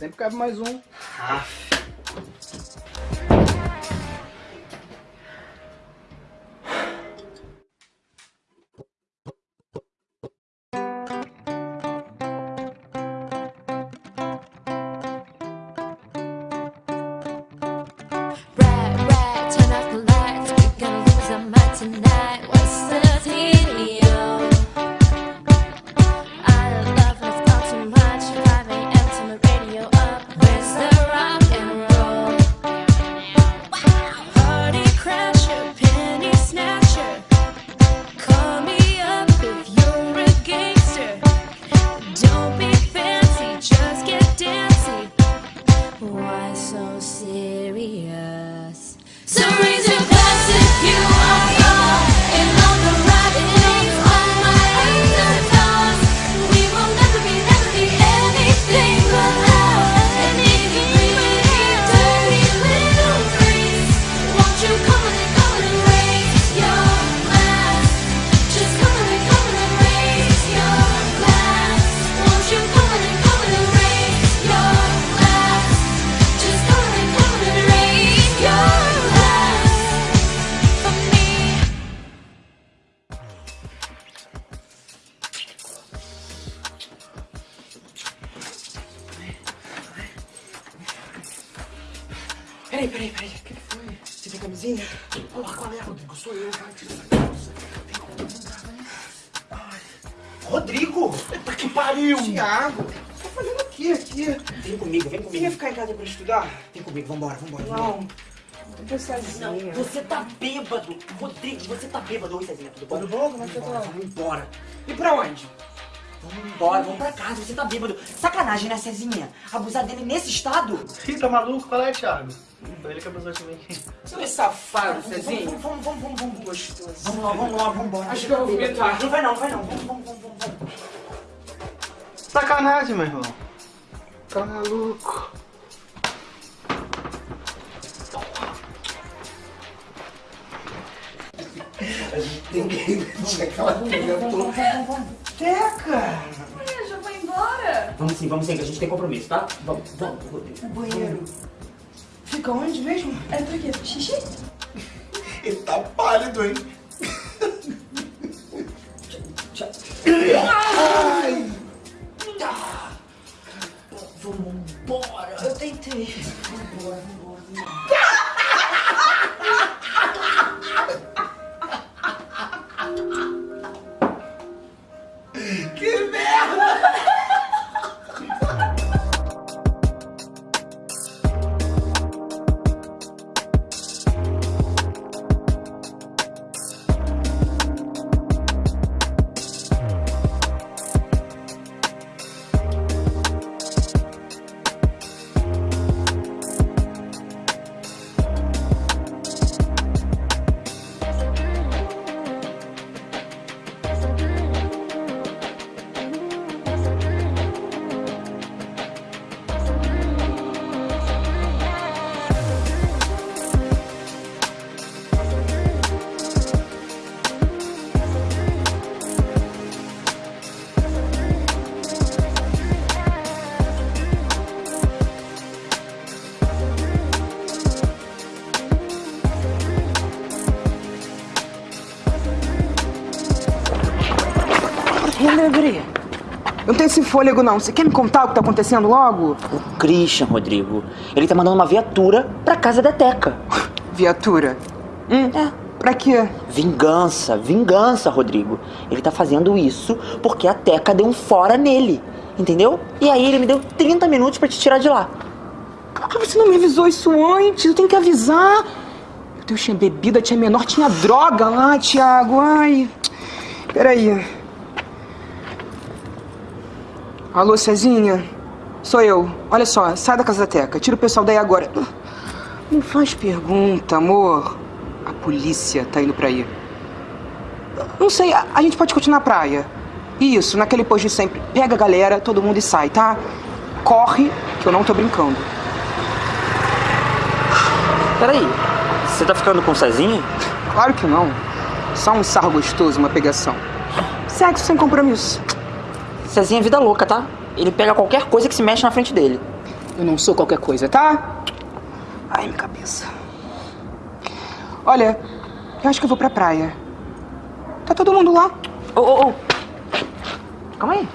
Sempre cabe mais um. Aqui, aqui? Vem comigo, vem Você comigo. ia ficar em casa pra estudar? Vem comigo, vambora, vambora. Não. Eu tô sozinha. Você tá bêbado! Rodrigo, você tá bêbado. Oi, Cezinha, tudo bom? Tudo bom? Como é que você Vambora, tá? Vamos embora. E pra onde? Vamos embora, vamos pra casa. Você tá bêbado. Sacanagem, né, Cezinha? Abusar dele nesse estado? Ih, tá maluco? Qual é, Thiago? Foi ele que abusou de mim. Você é safado, Vamos, Cezinho. vamos, vamos, vamos, vamos. Gostoso. Vamos lá, vamos lá, vamos embora. Acho que eu vou vomitar. Não vai não, vai não. Vamos, vamos, vamos, vamos. vamos. Sacanagem, meu irmão. Tá maluco. Tem que deixar aquela mulher toda. Teca! Ué, já vai embora? Vamos sim, vamos sim, que a gente tem compromisso, tá? Vamos, vamos, Rodrigo. O banheiro. Fica onde mesmo? É pra quê? Xixi? Ele tá pálido, hein? Ai! Vamos embora. Eu tentei. Que fôlego, não. Você quer me contar o que tá acontecendo logo? O Christian, Rodrigo, ele tá mandando uma viatura pra casa da Teca. Viatura. Hum? É. Pra quê? Vingança, vingança, Rodrigo. Ele tá fazendo isso porque a Teca deu um fora nele, entendeu? E aí ele me deu 30 minutos pra te tirar de lá. Por que você não me avisou isso antes? Eu tenho que avisar. Eu Deus, tinha bebida, tinha menor, tinha droga lá, Thiago. Ai. Peraí. Alô, Cezinha? Sou eu. Olha só, sai da casa da Teca. Tira o pessoal daí agora. Não faz pergunta, amor. A polícia tá indo pra aí. Não sei, a, a gente pode continuar na praia. Isso, naquele posto de sempre. Pega a galera, todo mundo e sai, tá? Corre, que eu não tô brincando. Peraí, você tá ficando com o Cezinha? Claro que não. Só um sarro gostoso, uma pegação. Sexo sem compromisso. Cezinha é vida louca, tá? Ele pega qualquer coisa que se mexe na frente dele. Eu não sou qualquer coisa, tá? Ai, minha cabeça. Olha, eu acho que eu vou pra praia. Tá todo mundo lá? Ô, ô, ô. Calma aí.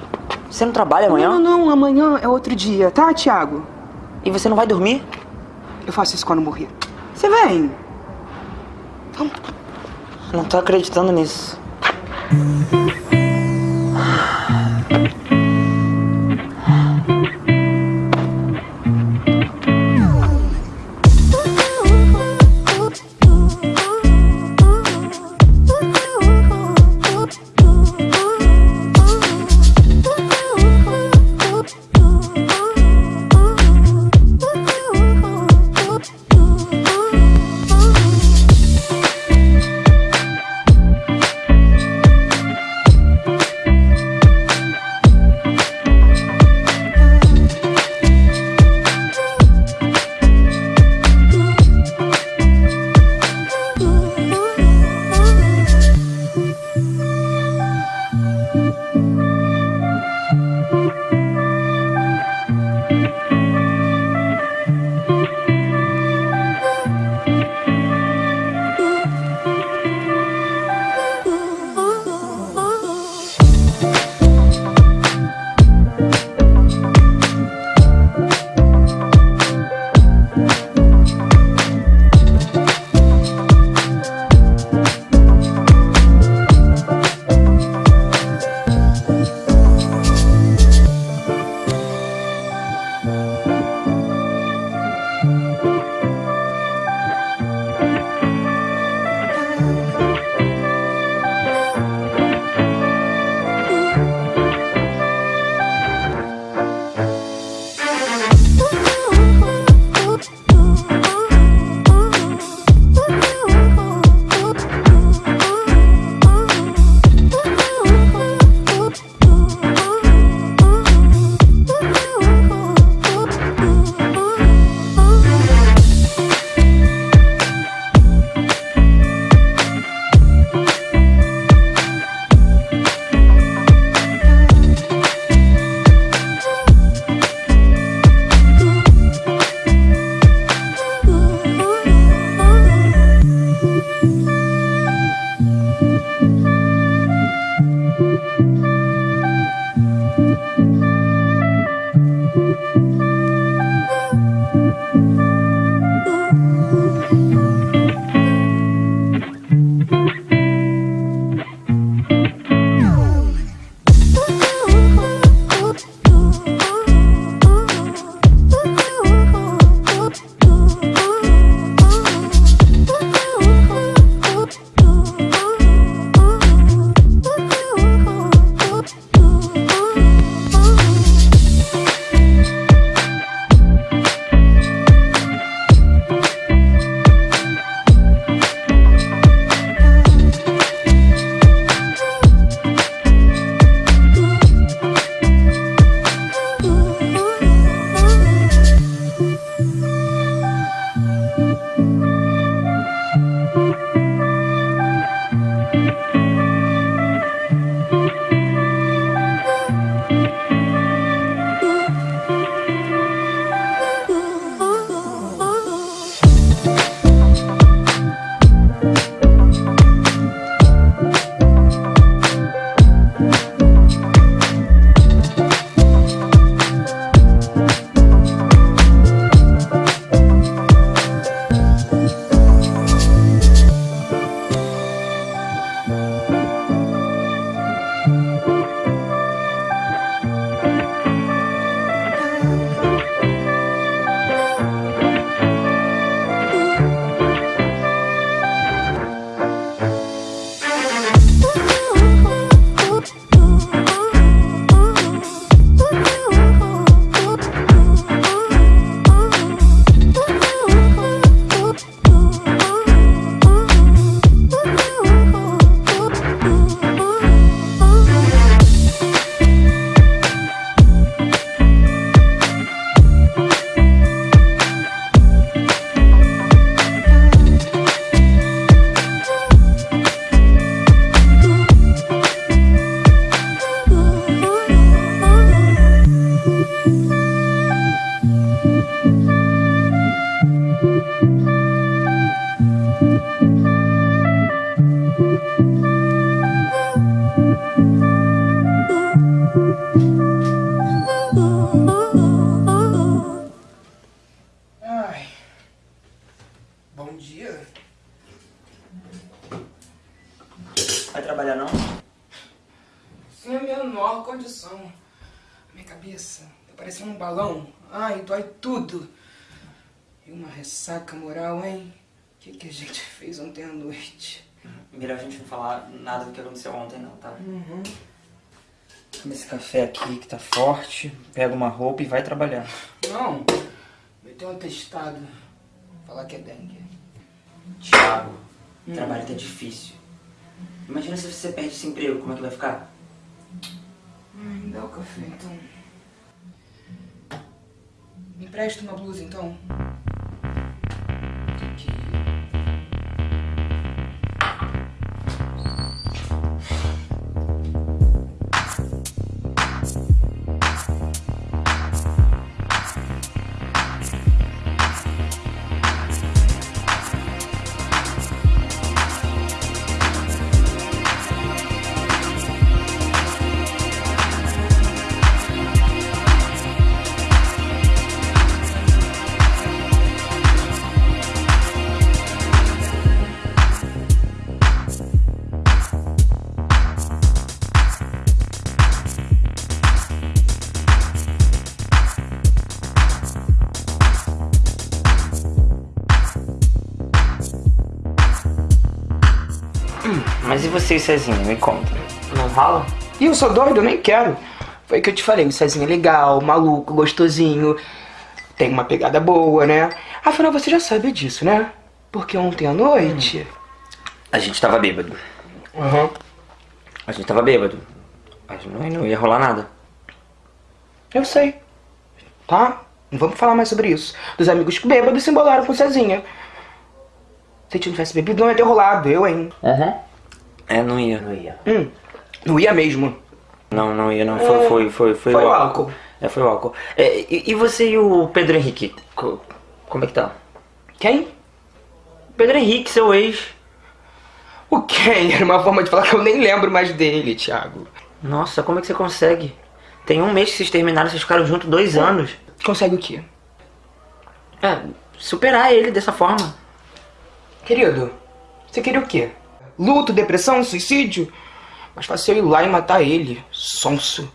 Você não trabalha amanhã? Não, não, amanhã é outro dia, tá, Thiago? E você não vai dormir? Eu faço isso quando morrer. Você vem? Não tô acreditando nisso. Ontem à noite? Melhor a gente não falar nada do que aconteceu ontem não, tá? Toma esse café aqui que tá forte, pega uma roupa e vai trabalhar. Não, meteu um atestado. Falar que é dengue. Thiago, o trabalho tá difícil. Imagina se você perde esse emprego, como é que vai ficar? Ai, me dá o café, então. Me empresta uma blusa, então. Aqui. Mas e você e Cezinha, me conta. Não rola? E eu sou doido, eu nem quero. Foi o que eu te falei, o Cezinho é legal, maluco, gostosinho. Tem uma pegada boa, né? Afinal, você já sabe disso, né? Porque ontem à noite... A gente tava bêbado. Aham. A gente tava bêbado. Mas não, não ia rolar nada. Eu sei. Tá? Não vamos falar mais sobre isso. Dos amigos bêbados se embolaram com o Cezinha. Se a gente não tivesse bebido, não ia ter rolado. Eu, hein? Aham. É, não ia. Não ia. Hum, não ia mesmo. Não, não ia, não. Foi, foi, foi, foi, Foi o álcool. É, foi o álcool. É, e, e você e o Pedro Henrique? Co- como é que tá? Quem? Pedro Henrique, seu ex. O quem? Era uma forma de falar que eu nem lembro mais dele, Thiago. Nossa, como é que você consegue? Tem um mês que vocês terminaram, vocês ficaram juntos dois anos. Consegue o quê? É, superar ele dessa forma. Querido, você queria o quê? Luto, depressão, suicídio? Mas fácil eu ir lá e matar ele, sonso.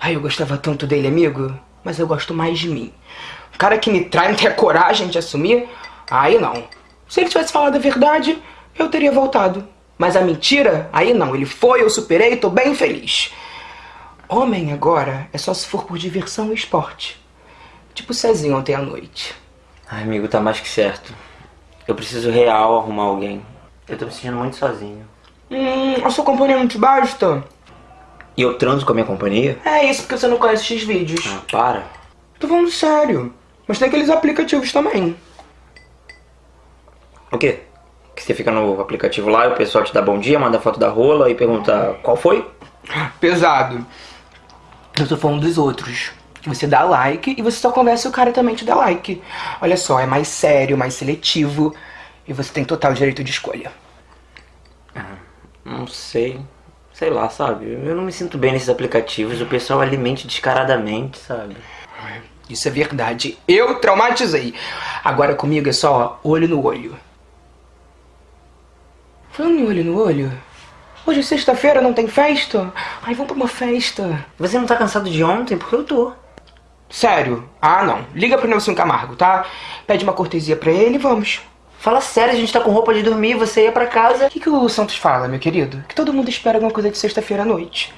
Ai, eu gostava tanto dele, amigo, mas eu gosto mais de mim. Um cara que me trai não tem a coragem de assumir? Aí não. Se ele tivesse falado a verdade, eu teria voltado. Mas a mentira, aí não. Ele foi, eu superei, tô bem feliz. Homem agora é só se for por diversão e esporte. Tipo o Cezinho ontem à noite. Ai, amigo, tá mais que certo. Eu preciso real arrumar alguém. Eu tô me sentindo muito sozinho. Hum, a sua companhia não te basta? E eu transo com a minha companhia? É isso porque você não conhece esses vídeos. Ah, para. Tô falando sério. Mas tem aqueles aplicativos também. O quê? Que você fica no aplicativo lá e o pessoal te dá bom dia, manda foto da rola e pergunta qual foi? Pesado. Eu tô falando dos outros. Que você dá like e você só conversa e o cara também te dá like. Olha só, é mais sério, mais seletivo. E você tem total direito de escolha. Não sei. Sei lá, sabe? Eu não me sinto bem nesses aplicativos. O pessoal alimenta descaradamente, sabe? Isso é verdade. Eu traumatizei. Agora comigo é só olho no olho. Falando em olho no olho. Hoje é sexta-feira, não tem festa? Ai, vamos pra uma festa. Você não tá cansado de ontem? Porque eu tô. Sério? Ah, não. Liga pro Nelson Camargo, tá? Pede uma cortesia pra ele e vamos. Fala sério, a gente tá com roupa de dormir, você ia pra casa. O que, que o Santos fala, meu querido? Que todo mundo espera alguma coisa de sexta-feira à noite.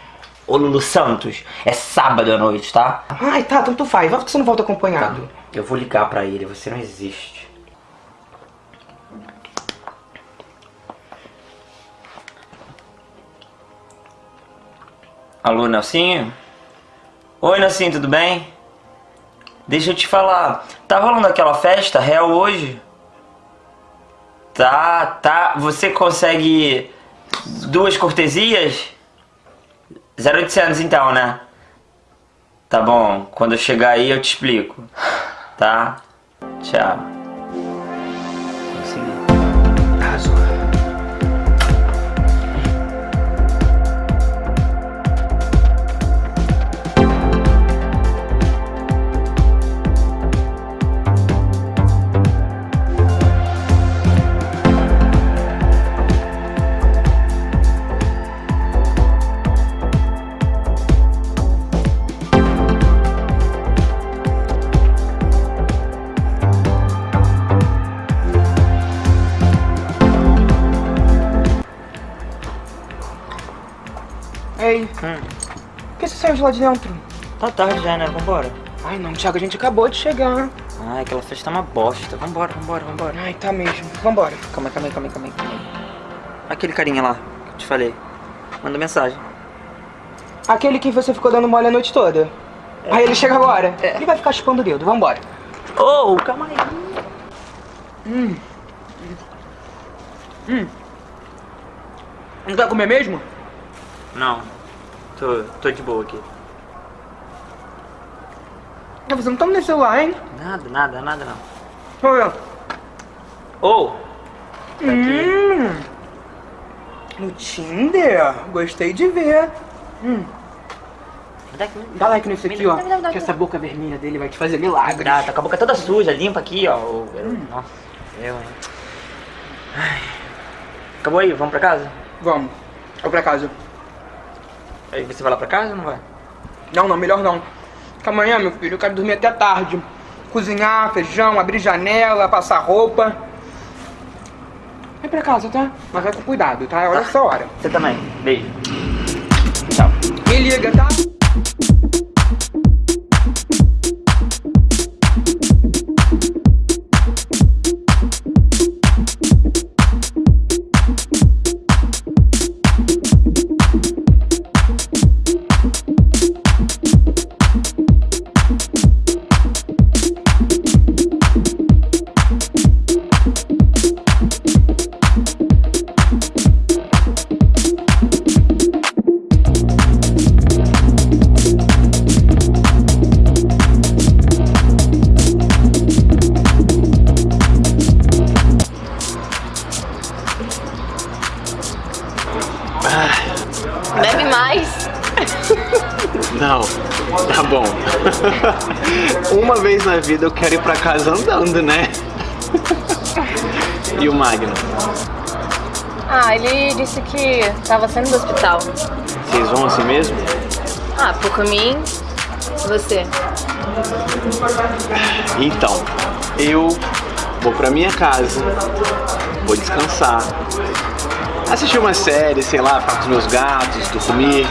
Ô Lulu Santos, é sábado à noite, tá? Ai, tá, tanto faz. Vai que você não volta acompanhado. Eu vou ligar pra ele, você não existe. Alô, Nelsinho? Oi, Nelsinho, tudo bem? Deixa eu te falar, tá rolando aquela festa real hoje? Tá, tá. Você consegue duas cortesias? 0800 então, né? Tá bom, quando eu chegar aí eu te explico. Tá? Tchau. Lá de dentro? Tá tarde já, né? Vambora. Ai, não, Thiago, a gente acabou de chegar. Ai, aquela festa tá uma bosta. Vambora, vambora, vambora. Ai, tá mesmo. Vambora. Calma aí, calma aí, calma aí, calma aí, calma aí. Aquele carinha lá, que eu te falei. Manda mensagem. Aquele que você ficou dando mole a noite toda. Aí ele chega agora. Ele vai ficar chupando o dedo. Vambora. Ô, oh, calma aí. Não vai comer mesmo? Não. Tô, tô de boa aqui. Não, você não tá no celular, hein? Nada, nada, nada não. Olha. Ô! tá Hum. No Tinder? Gostei de ver. Hum. Dá aqui, Dá like nesse aqui, ó. Que essa boca vermelha dele vai te fazer milagre. Dá, tá com a boca toda suja, limpa aqui, ó. O- Nossa, eu, hein. Ai. Acabou aí, vamos pra casa? Vamos. Vou pra casa. Aí você vai lá pra casa ou não vai? Não, não, melhor não. Porque amanhã, meu filho, eu quero dormir até tarde. Cozinhar, feijão, abrir janela, passar roupa. Vai pra casa, tá? Mas vai com cuidado, tá? Olha essa hora. Você também. Beijo. Tchau. Me liga, tá? Na vida eu quero ir pra casa andando, né? E o Magno? Ah, ele disse que tava saindo do hospital. Vocês vão assim mesmo? Ah, por mim, você. Então, eu vou pra minha casa, vou descansar, assistir uma série, sei lá, ficar com os meus gatos, dormir.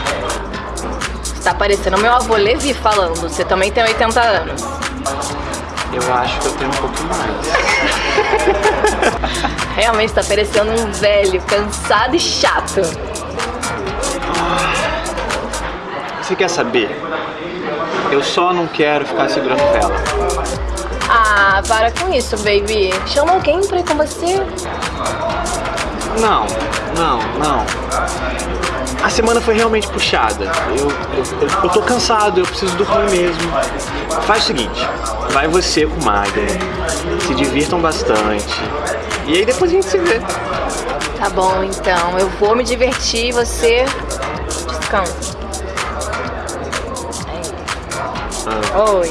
Você tá parecendo meu avô Levi falando. Você também tem 80 anos. Eu acho que eu tenho um pouco mais. Realmente tá parecendo um velho, cansado e chato. Você quer saber? Eu só não quero ficar segurando vela. Ah, para com isso, baby. Chama alguém pra ir com você. Não, não, não. A semana foi realmente puxada. Eu, eu, eu, eu tô cansado, eu preciso dormir mesmo. Faz o seguinte, vai você com o Magno, se divirtam bastante. E aí depois a gente se vê. Tá bom, então. Eu vou me divertir e você descansa. Ah, Oi.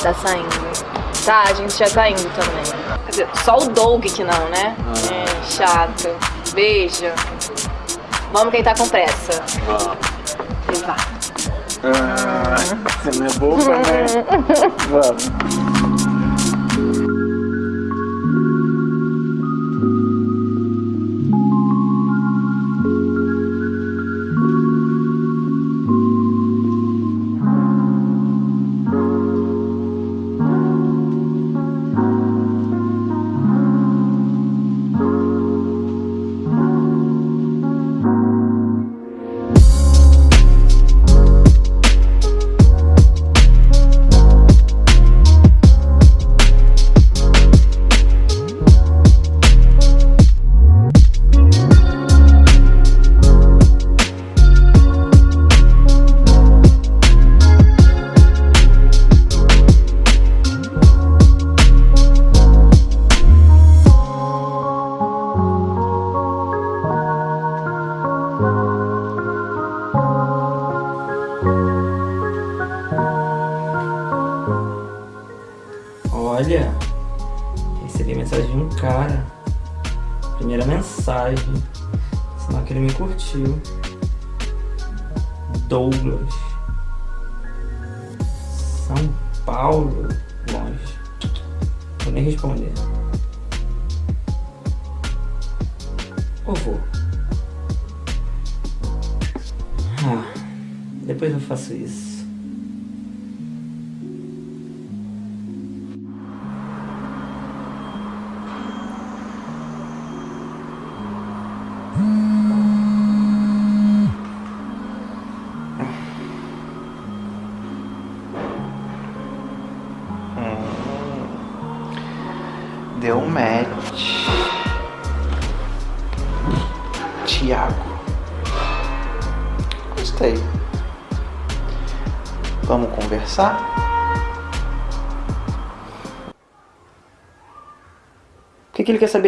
Tá saindo. Tá, a gente já tá indo também. Quer dizer, só o Doug que não, né? É, chato. Beijo. Vamos quem tá com pressa. E vá. você não é boba, né? Vamos.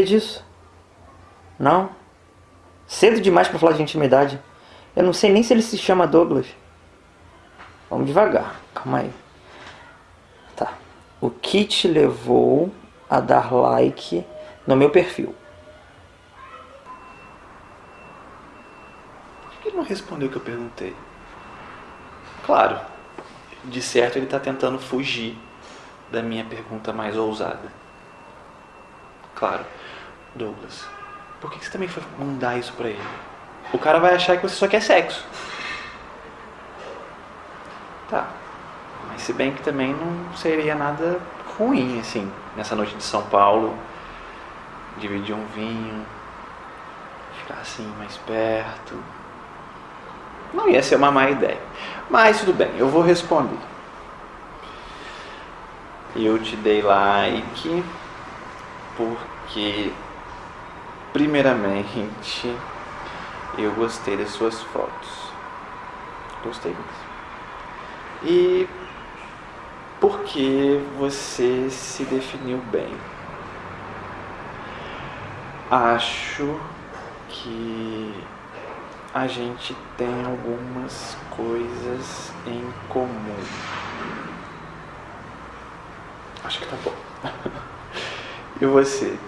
Disso? Não? Cedo demais pra falar de intimidade. Eu não sei nem se ele se chama Douglas. Vamos devagar, calma aí. Tá. O que te levou a dar like no meu perfil? Por que ele não respondeu o que eu perguntei? Claro, de certo ele está tentando fugir da minha pergunta mais ousada. Claro, Douglas, por que você também foi mandar isso pra ele? O cara vai achar que você só quer sexo. Tá, mas se bem que também não seria nada ruim, assim, nessa noite de São Paulo, dividir um vinho, ficar assim mais perto. Não ia ser uma má ideia. Mas tudo bem, eu vou responder. Eu te dei like porque, primeiramente, eu gostei das suas fotos. Gostei mesmo. E porque você se definiu bem. Acho que a gente tem algumas coisas em comum. Acho que tá bom. e você?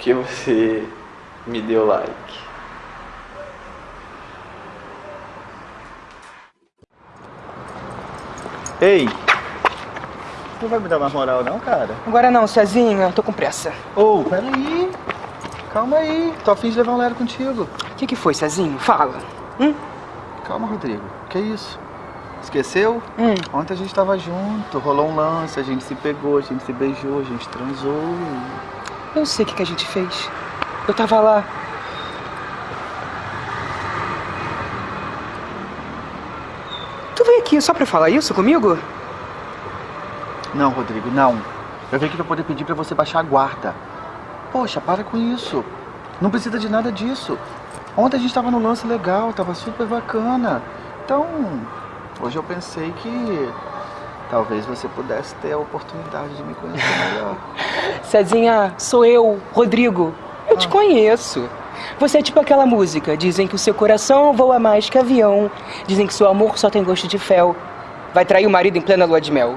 Por que você me deu like? Ei! Não vai me dar mais moral não, cara? Agora não, Cezinha, tô com pressa. Ô, peraí. Calma aí. Tô afim de levar um lero contigo. O que, que foi, Cezinho? Fala. Hum? Calma, Rodrigo. Que isso? Esqueceu? Hum. Ontem a gente tava junto, rolou um lance, a gente se pegou, a gente se beijou, a gente transou. Eu sei o que, que a gente fez. Eu tava lá. Tu veio aqui só pra falar isso comigo? Não, Rodrigo, não. Eu vim aqui pra poder pedir pra você baixar a guarda. Poxa, para com isso. Não precisa de nada disso. Ontem a gente tava no lance legal, tava super bacana. Então, hoje eu pensei que talvez você pudesse ter a oportunidade de me conhecer melhor. Cezinha, sou eu, Rodrigo. Eu te conheço. Você é tipo aquela música. Dizem que o seu coração voa mais que avião. Dizem que seu amor só tem gosto de fel. Vai trair o marido em plena lua de mel.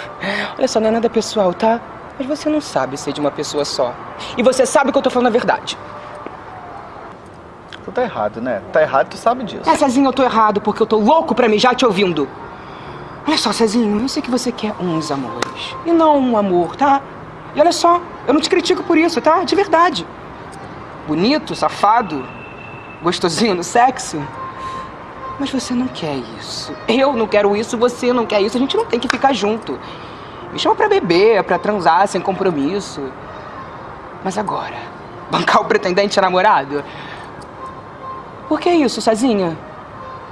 Olha só, não é nada pessoal, tá? Mas você não sabe ser de uma pessoa só. E você sabe que eu tô falando a verdade. Tu tá errado, né? Tá errado, tu sabe disso. É, Cezinho, eu tô errado porque eu tô louco pra mijar te ouvindo. Olha só, Cezinho, eu sei que você quer uns amores. E não um amor, tá? E olha só, eu não te critico por isso, tá? De verdade. Bonito, safado, gostosinho no sexo. Mas você não quer isso. Eu não quero isso, você não quer isso. A gente não tem que ficar junto. Me chama pra beber, pra transar sem compromisso. Mas agora, bancar o pretendente namorado? Por que isso, Cezinha?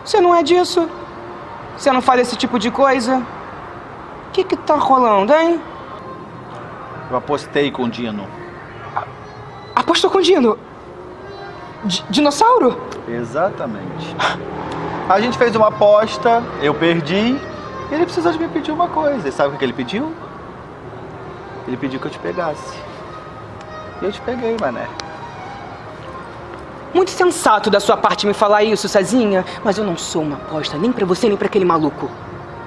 Você não é disso? Você não faz esse tipo de coisa? O que que tá rolando, hein? Eu apostei com o Dino. Apostou com o Dino? D dinossauro? Exatamente. A gente fez uma aposta, eu perdi, e ele precisou de me pedir uma coisa. E sabe o que ele pediu? Ele pediu que eu te pegasse. E eu te peguei, mané. Muito sensato da sua parte me falar isso, Cezinha, mas eu não sou uma aposta nem pra você nem pra aquele maluco.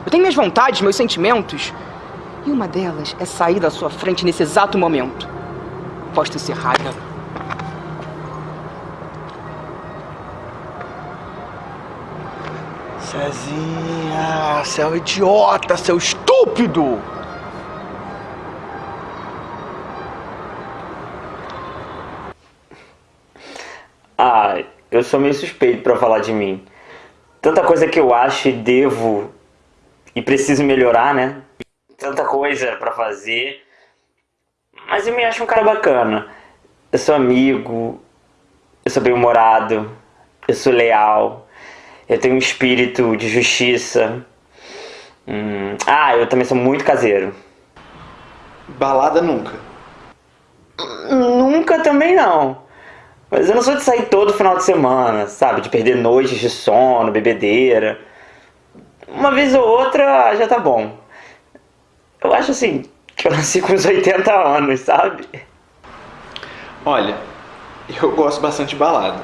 Eu tenho minhas vontades, meus sentimentos. E uma delas é sair da sua frente nesse exato momento. Aposta encerrada. Cezinha, você é um idiota, seu estúpido! Ah, eu sou meio suspeito pra falar de mim. Tanta coisa que eu acho e devo e preciso melhorar, né? Tanta coisa pra fazer. Mas eu me acho um cara bacana. Eu sou amigo, eu sou bem-humorado, eu sou leal, eu tenho um espírito de justiça. Hum, Ah, eu também sou muito caseiro. Balada nunca. Nunca também não. Mas eu não sou de sair todo final de semana, sabe? De perder noites de sono, bebedeira. Uma vez ou outra já tá bom. Eu acho assim, que eu nasci com uns 80 anos, sabe? Olha, eu gosto bastante de balada.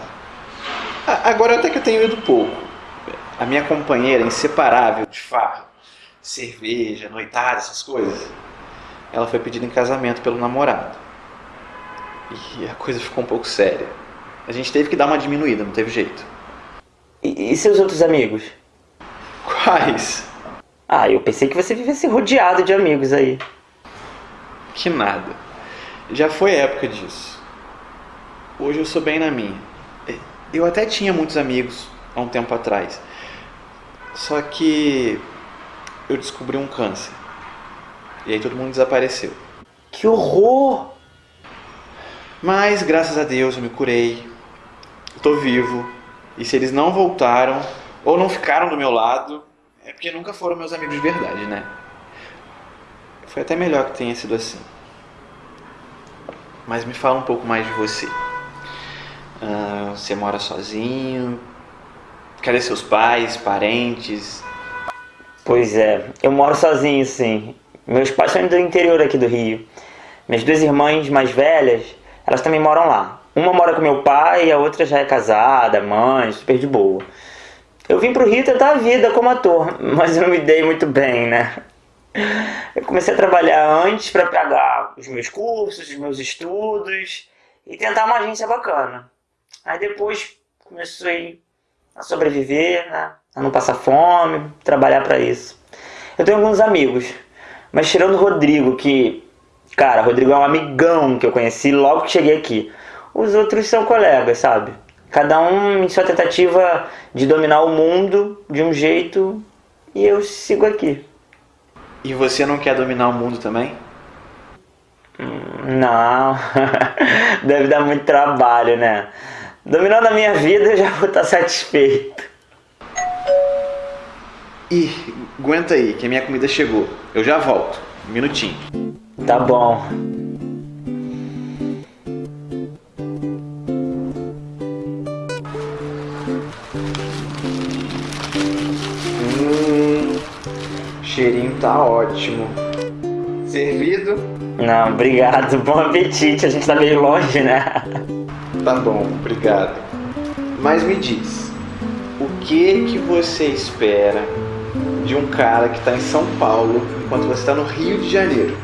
Agora até que eu tenho ido pouco. A minha companheira inseparável de farra, cerveja, noitada, essas coisas, ela foi pedida em casamento pelo namorado. E a coisa ficou um pouco séria. A gente teve que dar uma diminuída, não teve jeito. E, e seus outros amigos? Quais? Ah, eu pensei que você vivesse rodeado de amigos aí. Que nada. Já foi época disso. Hoje eu sou bem na minha. Eu até tinha muitos amigos há um tempo atrás. Só que eu descobri um câncer. E aí todo mundo desapareceu. Que horror! Mas graças a Deus eu me curei. Tô vivo. E se eles não voltaram ou não ficaram do meu lado, é porque nunca foram meus amigos de verdade, né? Foi até melhor que tenha sido assim. Mas me fala um pouco mais de você. Ah, você mora sozinho? Cadê seus pais, parentes? Pois é, eu moro sozinho, sim. Meus pais são do interior aqui do Rio. Minhas duas irmãs mais velhas, elas também moram lá. Uma mora com meu pai e a outra já é casada, mãe, super de boa. Eu vim pro Rio tentar a vida como ator, mas eu não me dei muito bem, né? Eu comecei a trabalhar antes para pagar os meus cursos, os meus estudos e tentar uma agência bacana. Aí depois comecei a sobreviver, né? A não passar fome, trabalhar para isso. Eu tenho alguns amigos, mas tirando o Rodrigo, que, cara, Rodrigo é um amigão que eu conheci logo que cheguei aqui. Os outros são colegas, sabe? Cada um em sua tentativa de dominar o mundo de um jeito e eu sigo aqui. E você não quer dominar o mundo também? Não, deve dar muito trabalho, né? Dominando a minha vida eu já vou estar satisfeito. Ih, aguenta aí, que a minha comida chegou. Eu já volto. Um minutinho. Tá bom. Hum, cheirinho tá ótimo. Servido? Não, obrigado. Bom apetite. A gente tá meio longe, né? Tá bom, obrigado. Mas me diz, o que que você espera de um cara que tá em São Paulo enquanto você tá no Rio de Janeiro?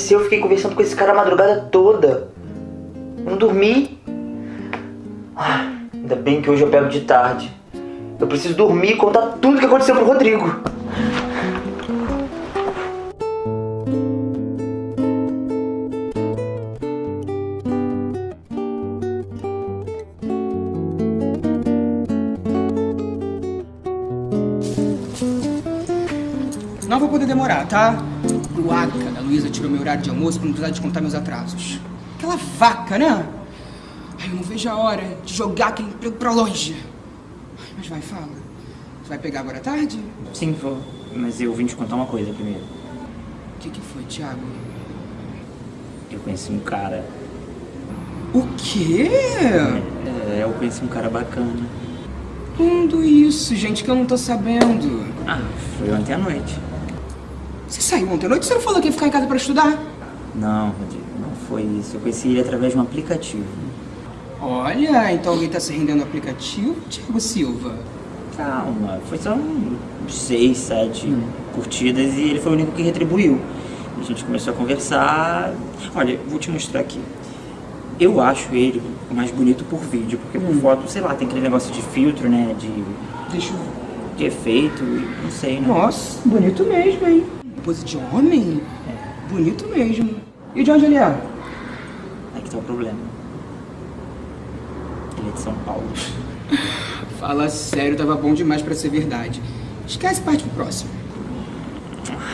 Já amanheceu, eu fiquei conversando com esse cara a madrugada toda. Não dormi. Ah, ainda bem que hoje eu pego de tarde. Eu preciso dormir e contar tudo que aconteceu pro Rodrigo. Não vou poder demorar, tá? Tirou meu horário de almoço pra não precisar descontar meus atrasos. Aquela vaca, né? Ai, eu não vejo a hora de jogar aquele emprego pra longe. Ai, Mas vai, fala. Você vai pegar agora à tarde? Sim, vou. Mas eu vim te contar uma coisa primeiro. O que, que foi, Thiago? Eu conheci um cara. O quê? É, eu conheci um cara bacana. Quando isso, gente, que eu não tô sabendo. Ah, foi ontem à noite. Saiu ontem à noite? Você não falou que ia ficar em casa pra estudar? Não, Rodrigo, não foi isso. Eu conheci ele através de um aplicativo. Olha, então alguém tá se rendendo no aplicativo, Thiago Silva. Calma, foi só uns seis, sete curtidas e ele foi o único que retribuiu. A gente começou a conversar. Olha, vou te mostrar aqui. Eu acho ele mais bonito por vídeo, porque por foto, sei lá, tem aquele negócio de filtro, né? De, Deixa eu de efeito, não sei, né? Nossa, bonito mesmo, hein? Pose de homem? Bonito mesmo. E de onde ele é? Aí que tá o problema. Ele é de São Paulo. Fala sério, tava bom demais pra ser verdade. Esquece parte pro próximo.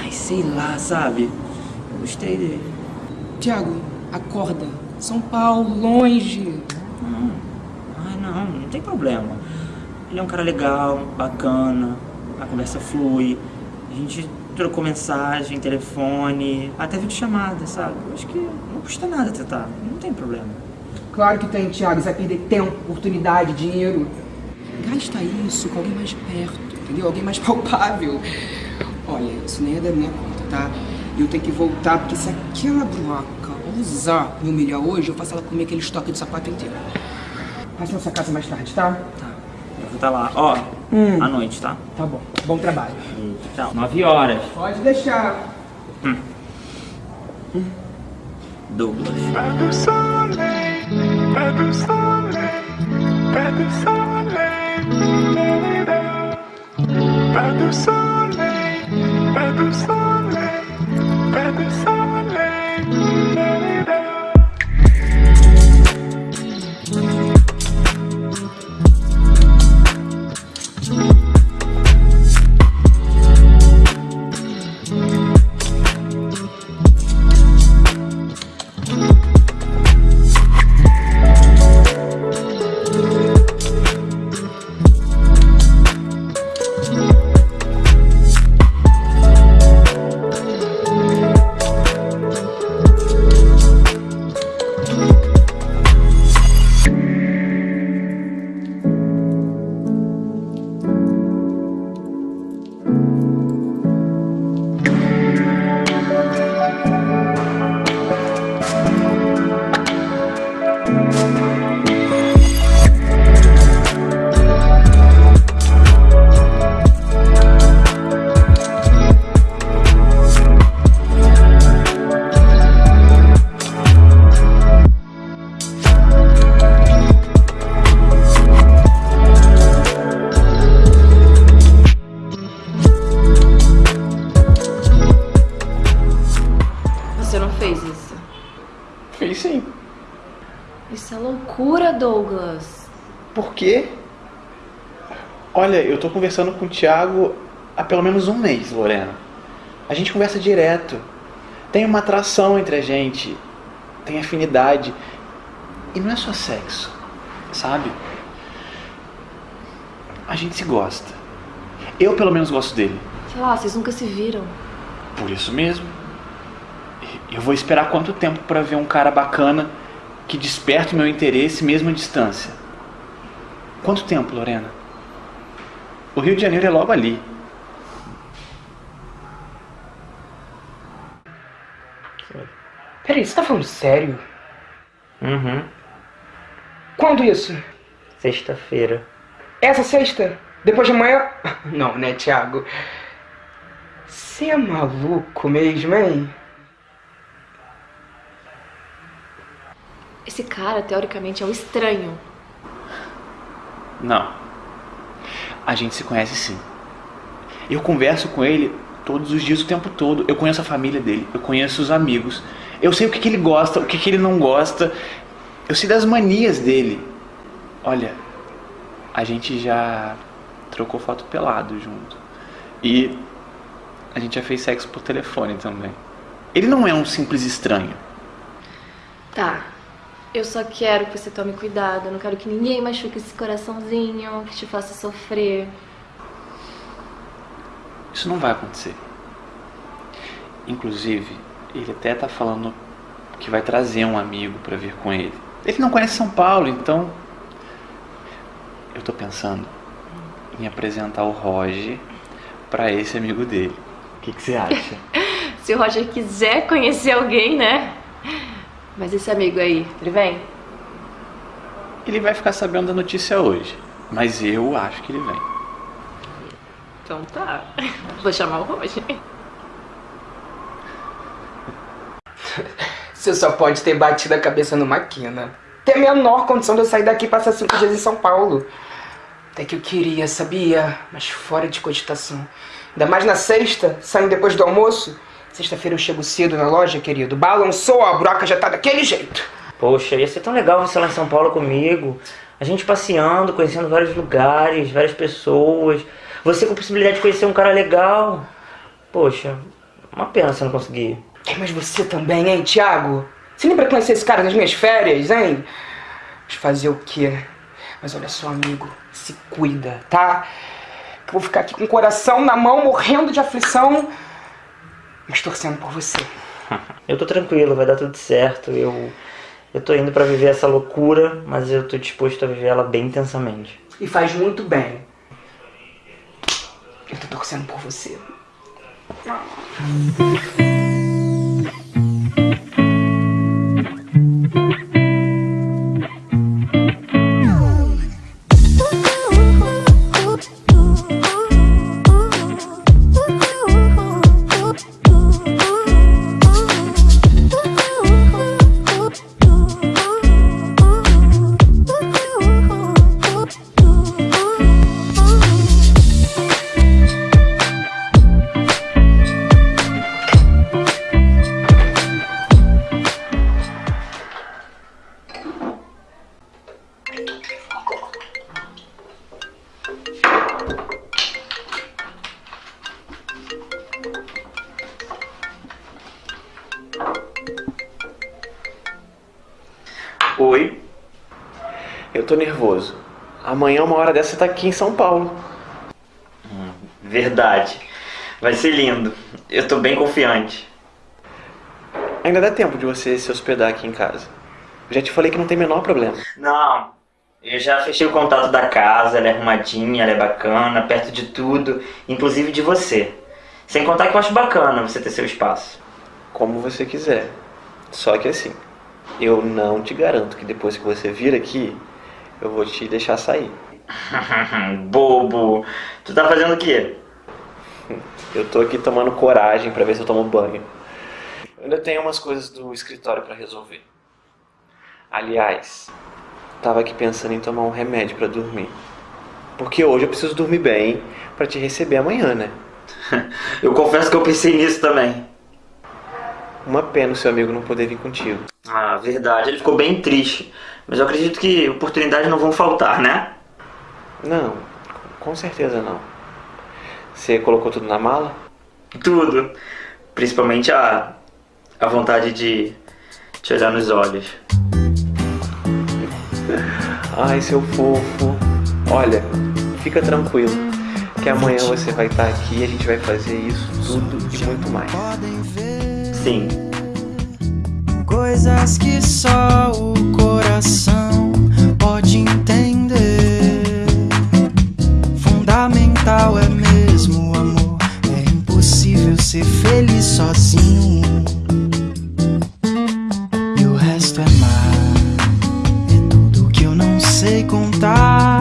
Ai, sei lá, sabe? Eu gostei dele. Tiago, acorda. São Paulo, longe. Não. Ai, não, não tem problema. Ele é um cara legal, bacana, a conversa flui. A gente trocou mensagem, telefone, até videochamada, sabe? Eu acho que não custa nada tentar, não tem problema. Claro que tem, Thiago. Você vai perder tempo, oportunidade, dinheiro. Gasta isso com alguém mais perto, entendeu? Alguém mais palpável. Olha, isso nem é da minha conta, tá? E eu tenho que voltar, porque se aquela broca ousar me humilhar hoje, eu faço ela comer aquele estoque de sapato inteiro. Passa na sua casa mais tarde, tá? Tá, eu vou estar lá. Ó, Hum. à noite, tá? Tá bom. Bom trabalho. Tchau. Nove horas. Pode deixar. Douglas. De soleil, pas de soleil, da-da-da. pas de soleil, pas de soleil, pas tô conversando com o Thiago há pelo menos um mês, Lorena. A gente conversa direto. Tem uma atração entre a gente. Tem afinidade. E não é só sexo, sabe? A gente se gosta. Eu pelo menos gosto dele. Sei lá, vocês nunca se viram. Por isso mesmo. Eu vou esperar quanto tempo pra ver um cara bacana que desperte o meu interesse mesmo à distância? Quanto tempo, Lorena? O Rio de Janeiro é logo ali. Peraí, você tá falando sério? Uhum. Quando isso? Sexta-feira. Essa sexta? Depois de amanhã? Não, né, Thiago? Você é maluco mesmo, hein? Esse cara, teoricamente, é um estranho. Não. A gente se conhece sim. Eu converso com ele todos os dias, o tempo todo. Eu conheço a família dele, eu conheço os amigos. Eu sei o que, que ele gosta, o que, que ele não gosta. Eu sei das manias dele. Olha, a gente já trocou foto pelado junto. E a gente já fez sexo por telefone também. Ele não é um simples estranho. Tá. Eu só quero que você tome cuidado. Eu não quero que ninguém machuque esse coraçãozinho, que te faça sofrer. Isso não vai acontecer. Inclusive, ele até tá falando que vai trazer um amigo pra vir com ele. Ele não conhece São Paulo, então eu tô pensando em apresentar o Roger pra esse amigo dele. O que, que você acha? Se o Roger quiser conhecer alguém, né? Mas esse amigo aí, ele vem? Ele vai ficar sabendo da notícia hoje, mas eu acho que ele vem. Então tá. Vou chamar o Roger. Você só pode ter batido a cabeça numa quina. Tem a menor condição de eu sair daqui e passar cinco dias em São Paulo. Até que eu queria, sabia? Mas fora de cogitação. Ainda mais na sexta, saindo depois do almoço. Sexta-feira eu chego cedo na loja, querido. Balançou, a broca já tá daquele jeito. Poxa, ia ser tão legal você lá em São Paulo comigo. A gente passeando, conhecendo vários lugares, várias pessoas. Você com a possibilidade de conhecer um cara legal. Poxa, uma pena você não conseguir. É, Mas você também, hein, Thiago? Você lembra conhecer esse cara nas minhas férias, hein? Mas fazer o quê? Mas olha só, amigo, se cuida, tá? Que eu vou ficar aqui com o coração na mão, morrendo de aflição, mas torcendo por você. Eu tô tranquilo, vai dar tudo certo. Eu, eu tô indo pra viver essa loucura, mas eu tô disposto a viver ela bem intensamente. E faz muito bem. Eu tô torcendo por você. Hora dessa, você tá aqui em São Paulo. Verdade. Vai ser lindo. Eu tô bem confiante. Ainda dá tempo de você se hospedar aqui em casa. Já te falei que não tem o menor problema. Não, eu já fechei o contato da casa, ela é arrumadinha, ela é bacana, perto de tudo, inclusive de você. Sem contar que eu acho bacana você ter seu espaço. Como você quiser. Só que assim, eu não te garanto que depois que você vir aqui, eu vou te deixar sair. Bobo. Tu tá fazendo o quê? Eu tô aqui tomando coragem pra ver se eu tomo banho. Eu ainda tenho umas coisas do escritório pra resolver. Aliás, tava aqui pensando em tomar um remédio pra dormir. Porque hoje eu preciso dormir bem pra te receber amanhã, né? Eu confesso que eu pensei nisso também. Uma pena o seu amigo não poder vir contigo. Ah, verdade. Ele ficou bem triste. Mas eu acredito que oportunidades não vão faltar, né? Não, com certeza não. Você colocou tudo na mala? Tudo. Principalmente a, a vontade de te olhar nos olhos. Ai, seu fofo. Olha, fica tranquilo. Que amanhã você vai estar aqui e a gente vai fazer isso tudo e muito mais. Sim. Coisas que só o coração pode entender. É mesmo o amor. É impossível ser feliz sozinho. E o resto é mar. É tudo que eu não sei contar.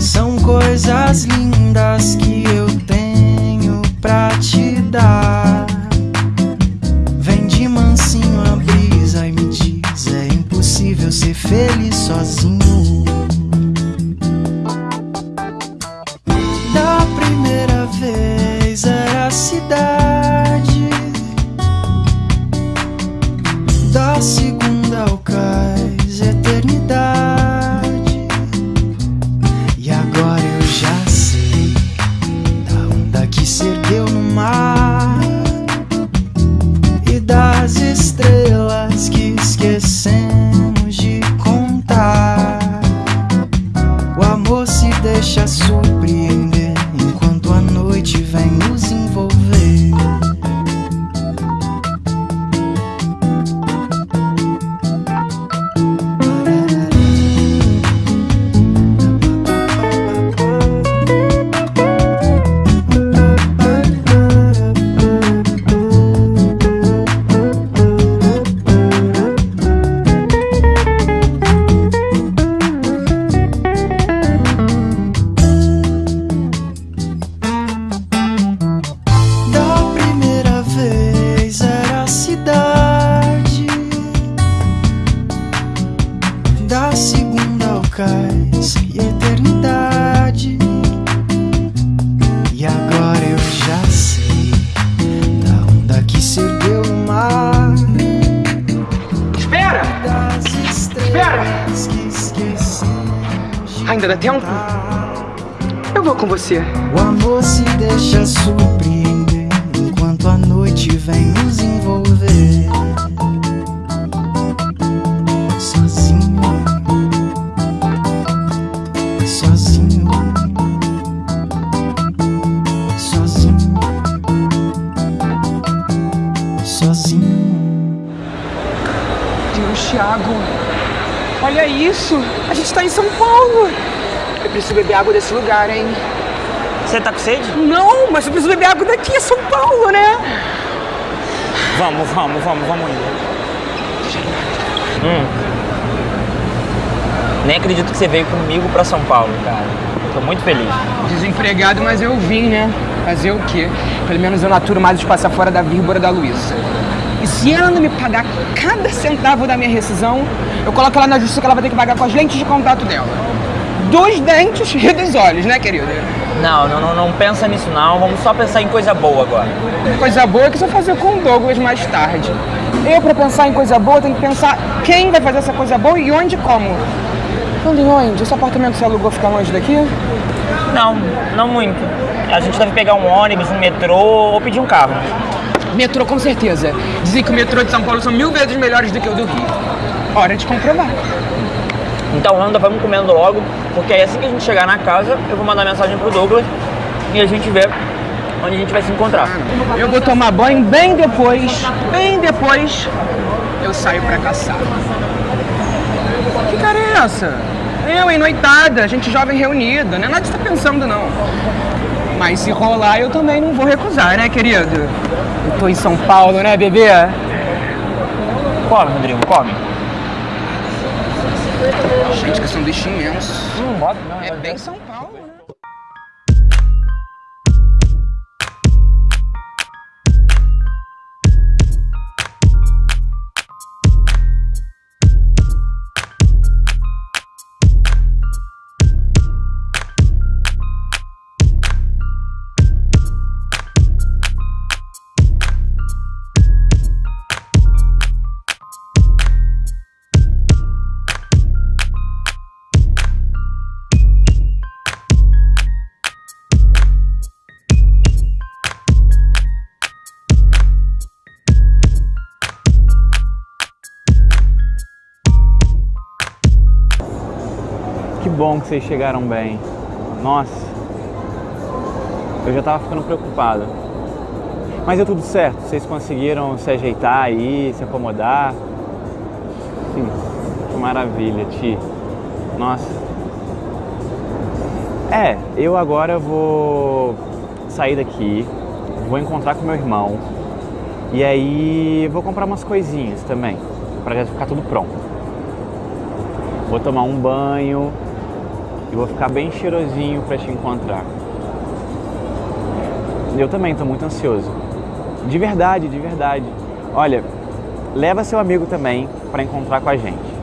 São coisas lindas que eu tenho pra te dar. Vem de mansinho a brisa e me diz: é impossível ser feliz sozinho. Beber água desse lugar, hein? Você tá com sede? Não, mas eu preciso beber água daqui, é São Paulo, né? Vamos, vamos, vamos, vamos indo. Hum. Nem acredito que você veio comigo pra São Paulo, cara. Tô muito feliz. Desempregado, mas eu vim, né? Fazer o quê? Pelo menos eu naturo mais os passar fora da vírgula da Luísa. E se ela não me pagar cada centavo da minha rescisão, eu coloco ela na justiça que ela vai ter que pagar com as lentes de contato dela. Dos dentes e dos olhos, né, querida? Não, não, não, pensa nisso não. Vamos só pensar em coisa boa agora. Coisa boa é que você vai fazer com o Douglas mais tarde. Eu, pra pensar em coisa boa, tenho que pensar quem vai fazer essa coisa boa e onde e como. E onde? Esse apartamento você alugou fica longe daqui? Não, não muito. A gente deve pegar um ônibus, um metrô ou pedir um carro. Metrô, com certeza. Dizem que o metrô de São Paulo são mil vezes melhores do que o do Rio. Hora de comprovar. Então anda, vamos comendo logo, porque aí assim que a gente chegar na casa, eu vou mandar mensagem pro Douglas e a gente vê onde a gente vai se encontrar. Eu vou tomar banho bem depois, bem depois, eu saio pra caçar. Que cara é essa? Eu, hein, noitada, gente jovem reunida, não é nada que você tá pensando, não. Mas se rolar, eu também não vou recusar, né, querido? Eu tô em São Paulo, né, bebê? Come, Rodrigo, come. Gente, que sanduíche imenso. Não bota, não. É bem São Paulo, Que vocês chegaram bem. Nossa, eu já tava ficando preocupado. Mas deu tudo certo, vocês conseguiram se ajeitar aí, se acomodar. Sim, que maravilha, Ti. Nossa. É, eu agora vou sair daqui, vou encontrar com meu irmão e aí vou comprar umas coisinhas também, pra já ficar tudo pronto. Vou tomar um banho e vou ficar bem cheirosinho pra te encontrar. Eu também tô muito ansioso. De verdade, de verdade. Olha, leva seu amigo também pra encontrar com a gente.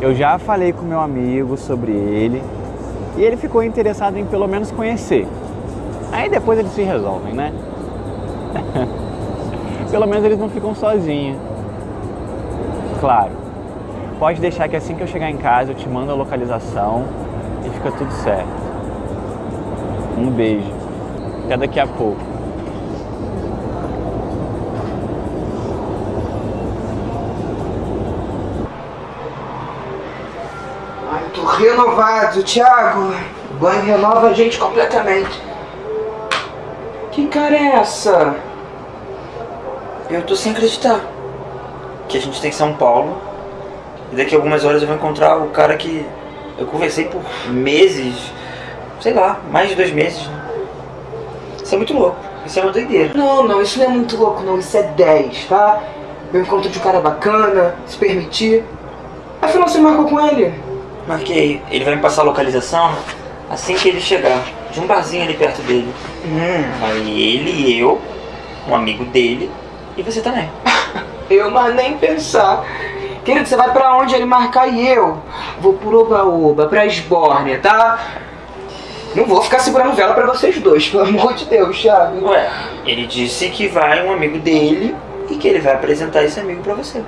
Eu já falei com meu amigo sobre ele e ele ficou interessado em pelo menos conhecer. Aí depois eles se resolvem, né? pelo menos eles não ficam sozinhos. Claro. Pode deixar que assim que eu chegar em casa eu te mando a localização e fica tudo certo. Um beijo. Até daqui a pouco. Ai, tô renovado, Thiago. O banho renova a gente completamente. Que cara é essa? Eu tô sem acreditar. Que a gente tem São Paulo e daqui a algumas horas eu vou encontrar o cara que eu conversei por meses, sei lá, mais de dois meses. Isso é muito louco. Isso é uma doideira. Não, não, isso não é muito louco, não. Isso é 10, tá? Eu encontro de um cara bacana, se permitir. Afinal, você marcou com ele? Marquei. Ele vai me passar a localização assim que ele chegar. De um barzinho ali perto dele. Hum. Vai ele e eu, um amigo dele e você também. Eu, mas nem pensar. Querido, você vai pra onde ele marcar e eu? Vou por Oba-Oba, pra Esbórnia, tá? Não vou ficar segurando vela pra vocês dois, pelo amor de Deus, Thiago. Ué, ele disse que vai um amigo dele e que ele vai apresentar esse amigo pra você.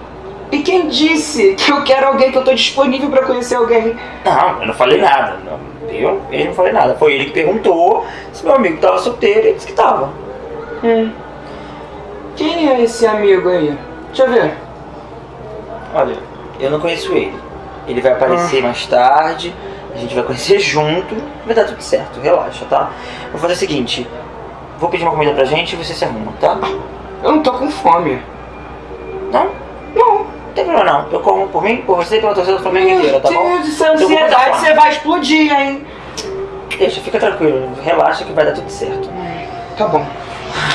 E quem disse que eu quero alguém, que eu tô disponível pra conhecer alguém? Não, eu não falei nada. Não, eu, eu não falei nada. Foi ele que perguntou se meu amigo tava solteiro e ele disse que tava. Hum. Quem é esse amigo aí? Deixa eu ver. Olha, eu não conheço ele. Ele vai aparecer mais tarde, a gente vai conhecer junto, vai dar tudo certo, relaxa, tá? Vou fazer o seguinte, vou pedir uma comida pra gente e você se arruma, tá? Eu não tô com fome. Não? Não. Não tem problema não. Eu como por mim, por você e pela torcida do Flamengo inteira, tá bom? Deus do céu, Eu vou botar ansiedade, você vai explodir, hein? Deixa, fica tranquilo, relaxa que vai dar tudo certo. Tá bom.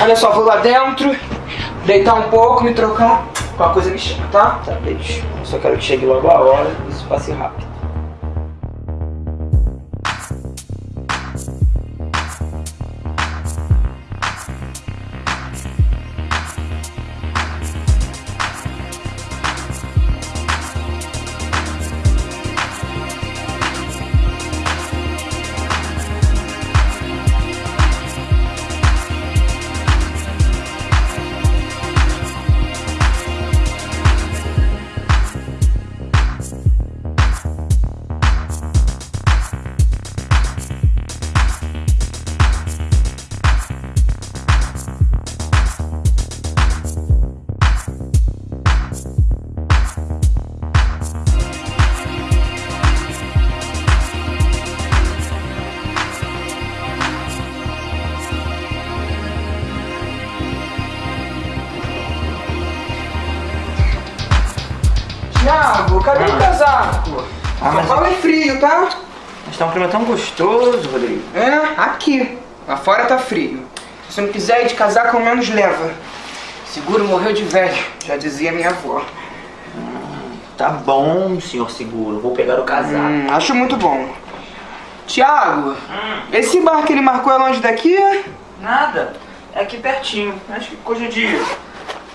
Olha só, vou lá dentro, deitar um pouco, me trocar. Qualquer coisa me chama, tá? Tá, beijo. Só quero que chegue logo a hora isso passe rápido. Se não quiser ir de casaco, ao menos leva. Seguro morreu de velho, já dizia minha avó. Tá bom, senhor seguro. Vou pegar o casaco. Hum, acho muito bom. Tiago, esse bar que ele marcou é longe daqui? Nada. É aqui pertinho. Acho que coisa de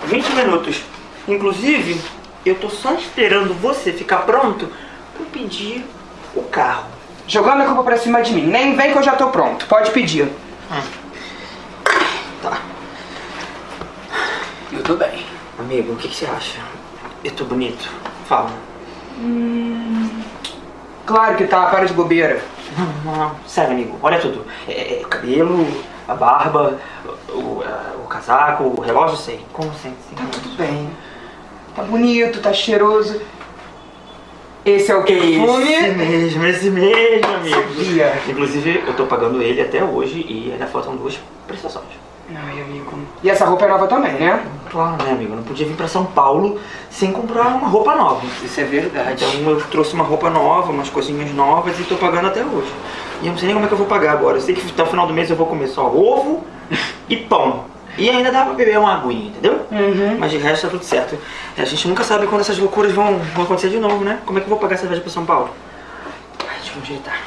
20 minutos. Inclusive, eu tô só esperando você ficar pronto pra eu pedir o carro. Jogando a culpa pra cima de mim. Nem vem que eu já tô pronto. Pode pedir. Tá. Tô bem. Amigo, o que, que você acha? Eu tô bonito? Fala. Claro que tá, para de bobeira. Não, não, sério, amigo. Olha tudo. É, é, o cabelo, a barba, o, a- o casaco, o relógio, sei. Como sempre. Tá tudo bem. Tá bonito, tá cheiroso. Esse é o perfume? Esse mesmo, esse mesmo, amigo. Sabia. Inclusive, eu tô pagando ele até hoje e ainda faltam duas prestações. Ai, amigo. E essa roupa é nova também, né? Claro, né, amigo? Eu não podia vir pra São Paulo sem comprar uma roupa nova. Isso é verdade. Então eu trouxe uma roupa nova, umas coisinhas novas e tô pagando até hoje. E eu não sei nem como é que eu vou pagar agora. Eu sei que até o final do mês eu vou comer só ovo e pão. E ainda dá pra beber uma aguinha, entendeu? Uhum. Mas de resto tá tudo certo. A gente nunca sabe quando essas loucuras vão, vão acontecer de novo, né? Como é que eu vou pagar essa viagem pra São Paulo? Ai, deixa eu ajeitar.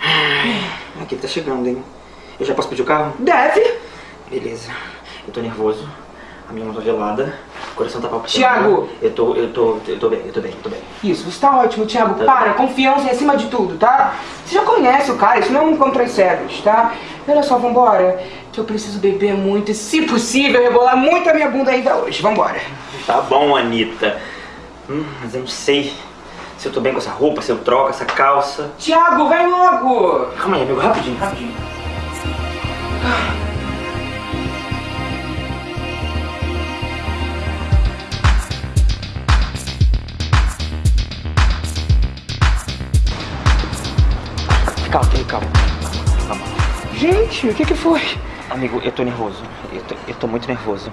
Ai, Aqui tá chegando, hein? Eu já posso pedir o carro? Deve. Beleza. Eu tô nervoso. A minha mão tá gelada. O coração tá palpitando. Tiago! Eu tô, eu tô, eu tô bem, eu tô bem, eu tô bem. Isso, você tá ótimo, Thiago. Tá. Para, confiança em acima de tudo, tá? Você já conhece o cara, isso não é um encontro às cegas, tá? E olha só, vambora. Que eu preciso beber muito e, se possível, rebolar muito a minha bunda ainda hoje. Vambora. Tá bom, Anitta. Hum, mas eu não sei se eu tô bem com essa roupa, se eu troco essa calça. Thiago, vem logo! Calma aí, amigo, rapidinho, rapidinho. Calma, calma, calma. Calma. Gente, o que que foi? Amigo, eu tô nervoso. Eu tô, eu tô muito nervoso.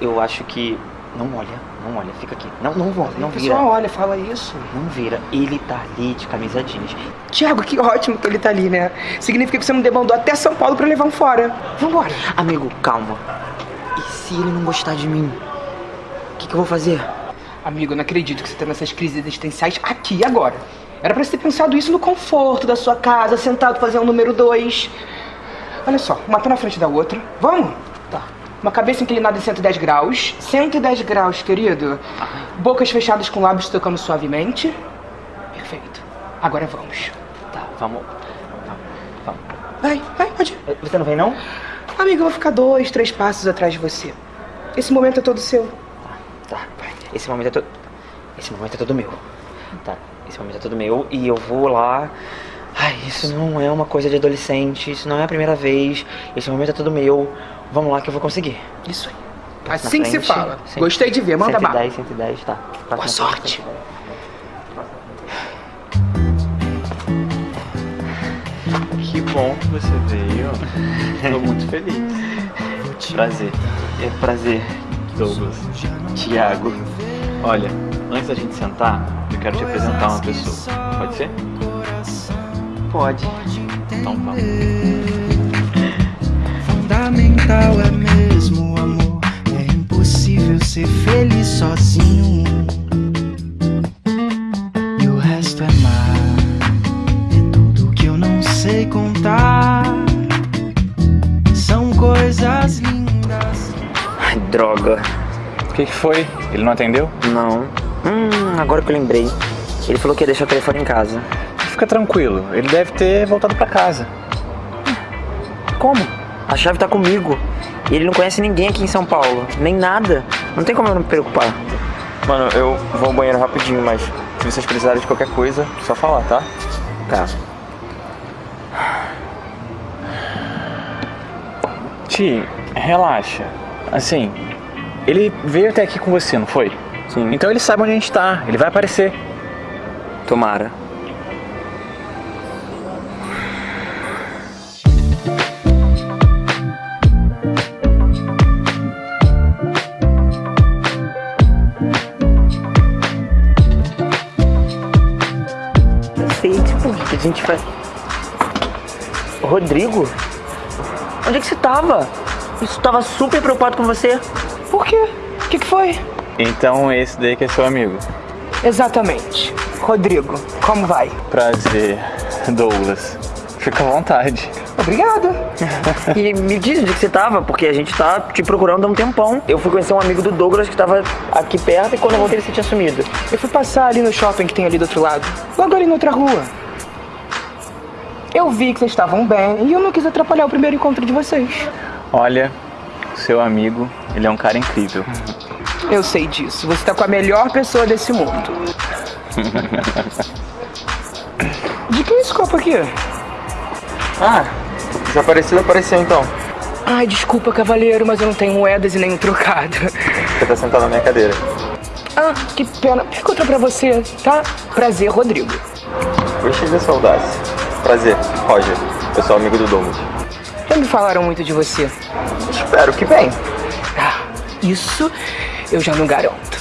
Eu acho que. Não olha, não olha, fica aqui. Não, não não o vira. pessoal olha, fala isso. Não vira. Ele tá ali de camisa jeans. Tiago, que ótimo que ele tá ali, né? Significa que você não demandou até São Paulo pra levar um fora. Vambora. Amigo, calma. E se ele não gostar de mim? O que, que eu vou fazer? Amigo, eu não acredito que você tá nessas crises existenciais aqui e agora. Era pra você ter pensado isso no conforto da sua casa, sentado fazendo o número dois. Olha só, uma tá na frente da outra. Vamos? Tá. Uma cabeça inclinada em 110 graus. 110 graus, querido. Bocas fechadas com lábios tocando suavemente. Perfeito. Agora vamos. Tá, Vamos. Vai, vai, pode ir. Você não vem, não? Amigo, eu vou ficar dois, três passos atrás de você. Esse momento é todo seu. Tá, vai. Esse momento é todo. Esse momento é todo meu. Tá, esse momento é todo meu e eu vou lá. Ai, isso não é uma coisa de adolescente, isso não é a primeira vez. Esse momento é todo meu. Vamos lá que eu vou conseguir. Isso aí. Passo Assim que se frente. fala. Gostei de ver, manda bala. 110, 110, tá. Passo Boa frente, sorte. 110. Que bom que você veio. Tô muito feliz. Prazer. É prazer, Douglas. Tiago. Olha, antes da gente sentar, eu quero te apresentar uma pessoa. Pode ser? Pode. Então vamos. Fundamental é mesmo o amor. É impossível ser feliz sozinho. E o resto é mar. É tudo que eu não sei contar. São coisas lindas. Ai, droga. O que, que foi? Ele não atendeu? Não. Hum, agora que eu lembrei. Ele falou que ia deixar o telefone em casa. Fica tranquilo, ele deve ter voltado pra casa. Como? A chave tá comigo. E ele não conhece ninguém aqui em São Paulo. Nem nada. Não tem como eu não me preocupar. Mano, eu vou ao banheiro rapidinho, mas se vocês precisarem de qualquer coisa, só falar, tá? Tá. Ti, relaxa. Assim, ele veio até aqui com você, não foi? Sim. Então ele sabe onde a gente tá, ele vai aparecer. Tomara. Gente vai. Rodrigo? Onde é que você tava? Isso tava super preocupado com você. Por quê? O que, que foi? Então esse daí que é seu amigo. Exatamente. Rodrigo, como vai? Prazer, Douglas. Fica à vontade. Obrigada. E me diz onde que você tava, porque a gente tá te procurando há um tempão. Eu fui conhecer um amigo do Douglas que tava aqui perto e quando eu voltei ele se tinha sumido. Eu fui passar ali no shopping que tem ali do outro lado. Logo ali na outra rua. Eu vi que vocês estavam bem e eu não quis atrapalhar o primeiro encontro de vocês. Olha, seu amigo, ele é um cara incrível. Eu sei disso. Você tá com a melhor pessoa desse mundo. De quem é esse copo aqui? Ah, desaparecido apareceu então. Ai, desculpa, cavaleiro, mas eu não tenho moedas e nem um trocado. Você tá sentado na minha cadeira. Ah, que pena. Fica outra pra você, tá? Prazer, Rodrigo. Gostei da saudade. Prazer, Roger. Eu sou amigo do Douglas. Já me falaram muito de você. Espero que bem. Ah, isso eu já não garanto.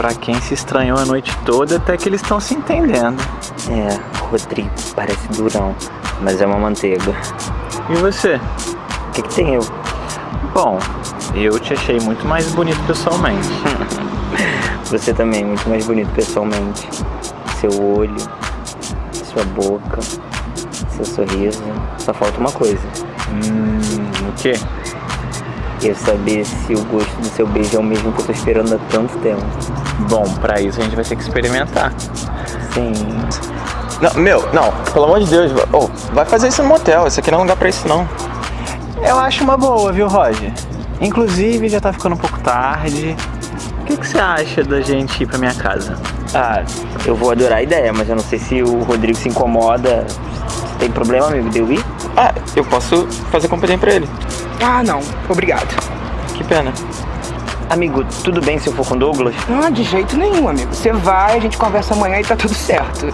Pra quem se estranhou a noite toda, até que eles estão se entendendo. É, Rodrigo, parece durão, mas é uma manteiga. E você? O que, que tem eu? Bom, eu te achei muito mais bonito pessoalmente. Você também, muito mais bonito pessoalmente. Seu olho, sua boca, seu sorriso. Só falta uma coisa. hum, o quê? Eu saber se o gosto do seu beijo é o mesmo que eu tô esperando há tanto tempo. Bom, pra isso a gente vai ter que experimentar. Sim. Não, meu, não, pelo amor de Deus, oh, vai fazer isso no motel, esse aqui não é lugar pra isso não. Eu acho uma boa, viu, Roger? Inclusive, já tá ficando um pouco tarde. O que, que você acha da gente ir pra minha casa? Ah, eu vou adorar a ideia, mas eu não sei se o Rodrigo se incomoda. Você tem problema, amigo, de eu ir? Ah, eu posso fazer companhia pra ele. Ah, não. Obrigado. Que pena. Amigo, tudo bem se eu for com o Douglas? Ah, de jeito nenhum, amigo. Você vai, a gente conversa amanhã e tá tudo certo.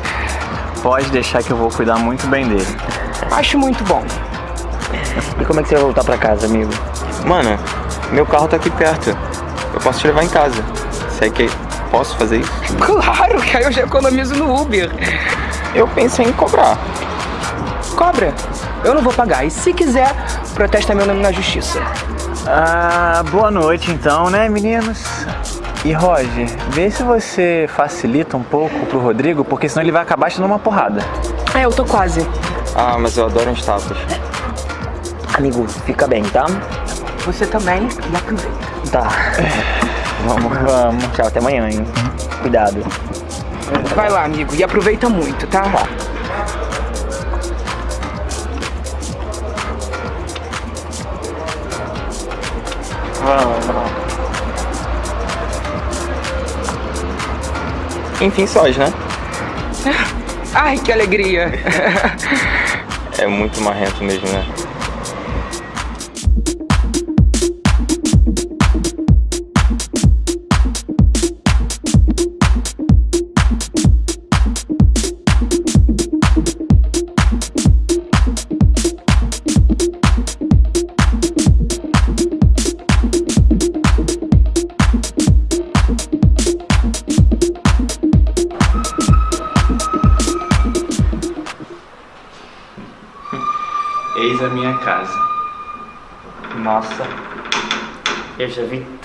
Pode deixar que eu vou cuidar muito bem dele. Acho muito bom. E como é que você vai voltar pra casa, amigo? Mano, meu carro tá aqui perto. Eu posso te levar em casa. Sei que posso fazer isso? Claro que aí eu já economizo no Uber. Eu pensei em cobrar. Cobra. Eu não vou pagar. E se quiser, protesta meu nome na justiça. Ah, boa noite então, né, meninos? E Roger, vê se você facilita um pouco pro Rodrigo, porque senão ele vai acabar te dando uma porrada. É, eu tô quase. Ah, mas eu adoro uns tapas. Amigo, fica bem, tá? Você também e aproveita. Tá. Vamos, vamos. Tchau, até amanhã, hein? Cuidado. Vai lá, amigo, e aproveita muito, tá? Vamos. Enfim, sós, né? Ai, que alegria. É muito marrento mesmo, né?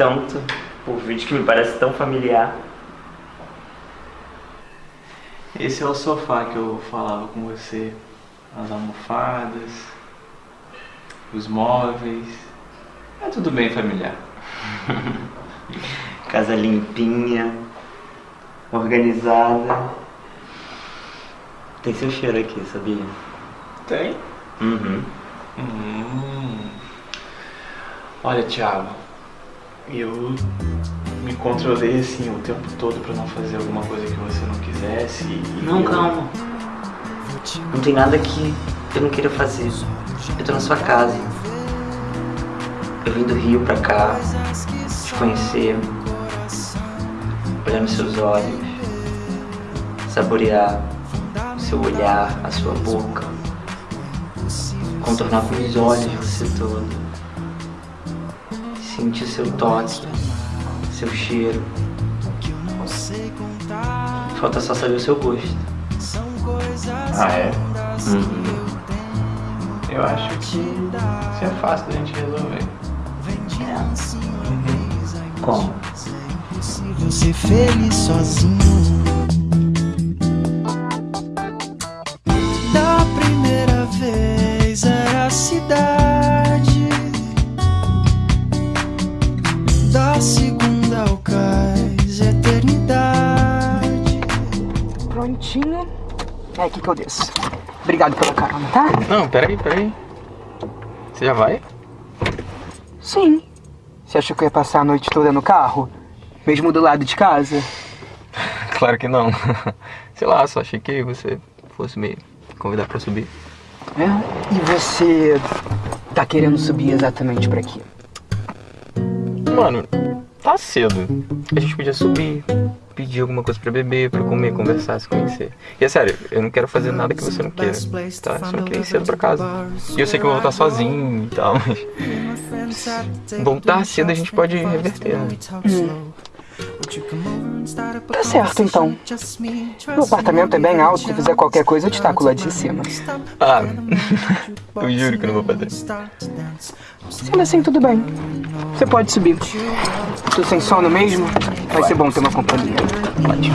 Tanto por vídeo que me parece tão familiar. Esse é o sofá que eu falava com você. As almofadas, os móveis. É tudo bem familiar. Casa limpinha, organizada. Tem seu cheiro aqui, sabia? Tem? Uhum. Hum. Olha, Thiago, eu me controlei assim o tempo todo pra não fazer alguma coisa que você não quisesse. E Não, eu- calma. Não tem nada que eu não queira fazer. Eu tô na sua casa. Eu vim do Rio pra cá, te conhecer, olhar nos seus olhos, saborear o seu olhar, a sua boca, contornar com os olhos você todo, sentir seu toque, seu cheiro. Falta só saber o seu gosto. Ah, é? Uhum. Eu acho que isso é fácil da gente resolver. Como? Impossível ser feliz sozinho. É aqui que eu desço. Obrigado pela carona, tá? Não, peraí, peraí. Você já vai? Sim. Você achou que eu ia passar a noite toda no carro? Mesmo do lado de casa? Claro que não. Sei lá, só achei que você fosse me convidar pra subir. É? E você tá querendo subir exatamente pra quê? Mano, tá cedo. A gente podia subir, pedir alguma coisa pra beber, pra comer, conversar, se conhecer. E é sério, eu não quero fazer nada que você não queira, tá? Só não queria ir cedo pra casa. E eu sei que eu vou voltar sozinho e tal, mas... Voltar cedo a gente pode reverter, né? Tá certo, então. Meu apartamento é bem alto, se fizer qualquer coisa eu te taco lá de cima. Ah, eu juro que não vou fazer. Sendo assim, tudo bem. Você pode subir. Tô sem sono mesmo? Vai ser bom ter uma companhia. Pode.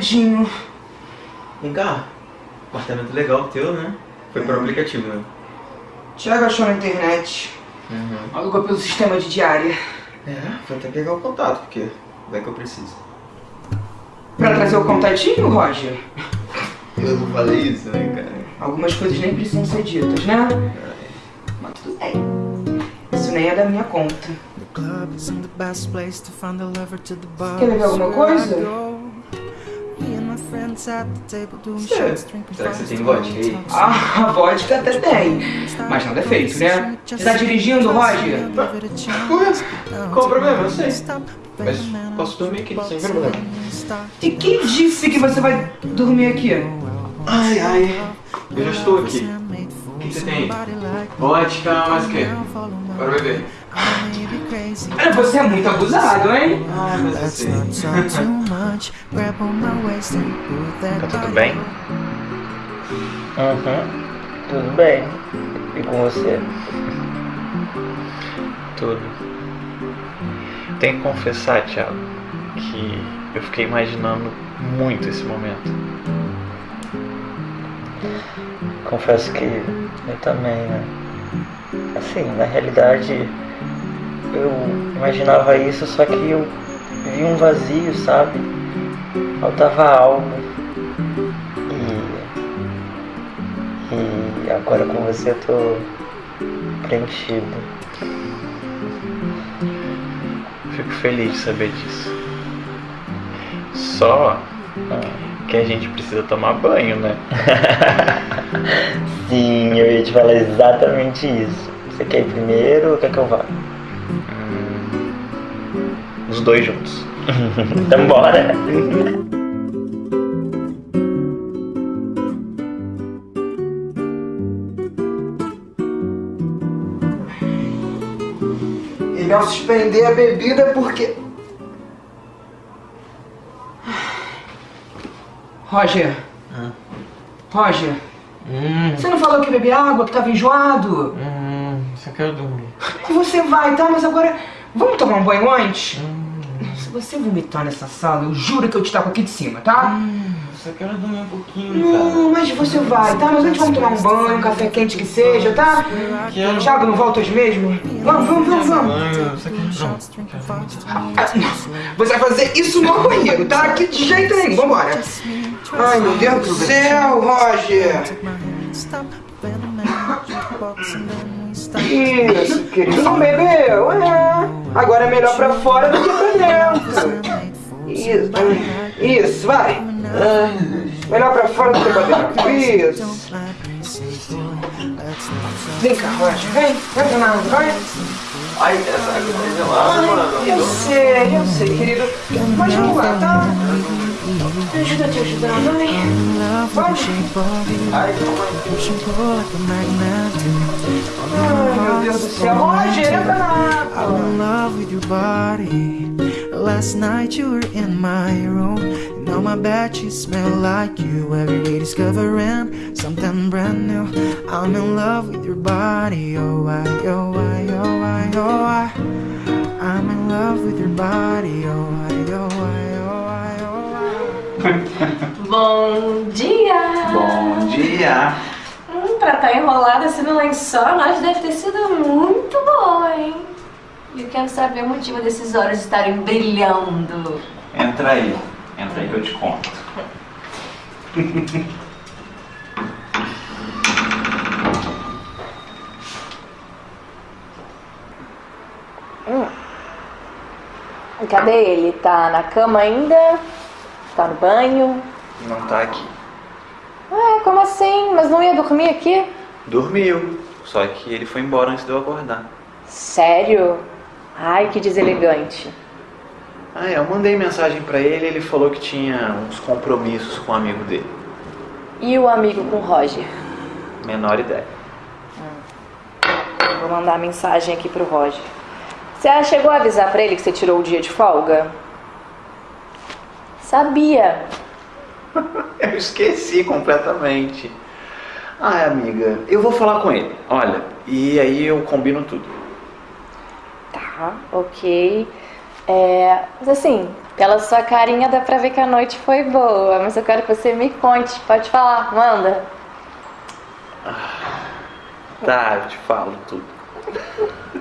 Dedinho. Vem cá. Apartamento legal teu, né? Foi por aplicativo, né? Tiago achou na internet. Alugou pelo sistema de diária. É, foi até pegar o contato, porque vai que eu preciso. Pra trazer o contatinho, Roger? Eu não falei isso, né, cara? Algumas coisas nem precisam ser ditas, né? Mas tudo bem. Isso nem é da minha conta. The club isn't the best place to find a lover to the bar. Quer beber alguma coisa? Será? shots, drinking Será que você tem vodka aí? Ah, a vodka até tem. Mas não defeito, né? Você tá dirigindo, Roger? Qual o problema? Eu sei. Mas posso dormir aqui, sem problema. E quem disse que você vai dormir aqui? Ai, ai. Eu já estou aqui. O que você tem aí? Vodka, mais o quê? Bora beber. Olha, você é muito abusado, hein? Ah, that Tá tudo bem? Uhum. Tudo bem. E com você? Tudo. Tenho que confessar, Thiago, que eu fiquei imaginando muito esse momento. Confesso que eu também, né? Assim, na realidade, eu imaginava isso, só que eu vi um vazio, sabe? Faltava algo. E. E agora com você eu tô preenchido. Fico feliz de saber disso. Só que a gente precisa tomar banho, né? Sim, eu ia te falar exatamente isso. Você quer ir primeiro ou quer que eu vá? Os dois juntos. então bora! Ele ao suspender a bebida porque. Roger. Roger. Você não falou que bebia água, que tava enjoado? Hum, só quero dormir. Você vai, tá? Mas agora. Vamos tomar um banho antes? Se você vomitar nessa sala, eu juro que eu te taco aqui de cima, tá? Só quero dormir um pouquinho, Não, mas você vai, tá? Mas antes vamos tomar um banho, um café quente que seja, tá? Thiago, não volta hoje mesmo? Vamos, vamos, vamos, vamos. Quero... fast. Você vai fazer isso no banheiro, tá? Aqui de jeito nenhum, vambora. Ai, meu Deus do céu, Roger. Isso, querido. Não bebeu? É. Agora é melhor pra fora do que pra dentro. Isso, isso, vai. Melhor pra fora do que pra dentro. Isso. Vem cá, Roger. Vem, vai pra nada, vai. Ai, essa água tá gelada, mano. Eu sei, eu sei, querido. Mas vamos lá, tá? Me ajuda a te ajudar, vai. Love with the shape of you. Push and pull like a magnet do. Ai, meu Deus do céu. Roger, I'm in love with your body. Last night you were in my room. And on my bed you smell like you. Every day discovering something brand new. I'm in love with your body. Oh, I, oh, I, oh, I, oh, I. I'm in love with your body. Oh, I, oh, I, oh, I, oh, I. Bom dia! Bom dia. Hum, pra estar enrolada assim no lençol, nós deve ter sido muito bom, hein? E eu quero saber o motivo desses olhos estarem brilhando. Entra aí. Entra aí que eu te conto. Cadê ele? Tá na cama ainda? Tá no banho? Não tá aqui. Ué, como assim? Mas não ia dormir aqui? Dormiu. Só que ele foi embora antes de eu acordar. Sério? Ai, que deselegante. Ah, é, eu mandei mensagem pra ele e ele falou que tinha uns compromissos com um amigo dele. E o amigo com o Roger? Menor ideia. Vou mandar mensagem aqui pro Roger. Você chegou a avisar pra ele que você tirou o dia de folga? Sabia. Eu esqueci completamente. Ai, amiga, eu vou falar com ele. Olha, e aí eu combino tudo. Tá, ok. É, mas assim, pela sua carinha dá pra ver que a noite foi boa, mas eu quero que você me conte. Pode falar, manda. Tá, eu te falo tudo.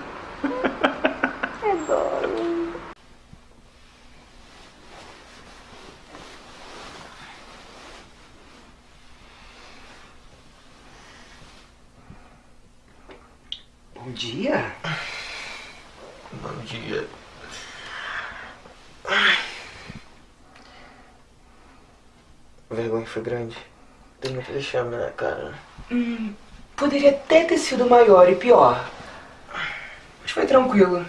Adoro. Dia. Bom dia. A vergonha foi grande. Tem muito vexame na cara. Hum, poderia até ter sido maior e pior. Mas foi tranquilo.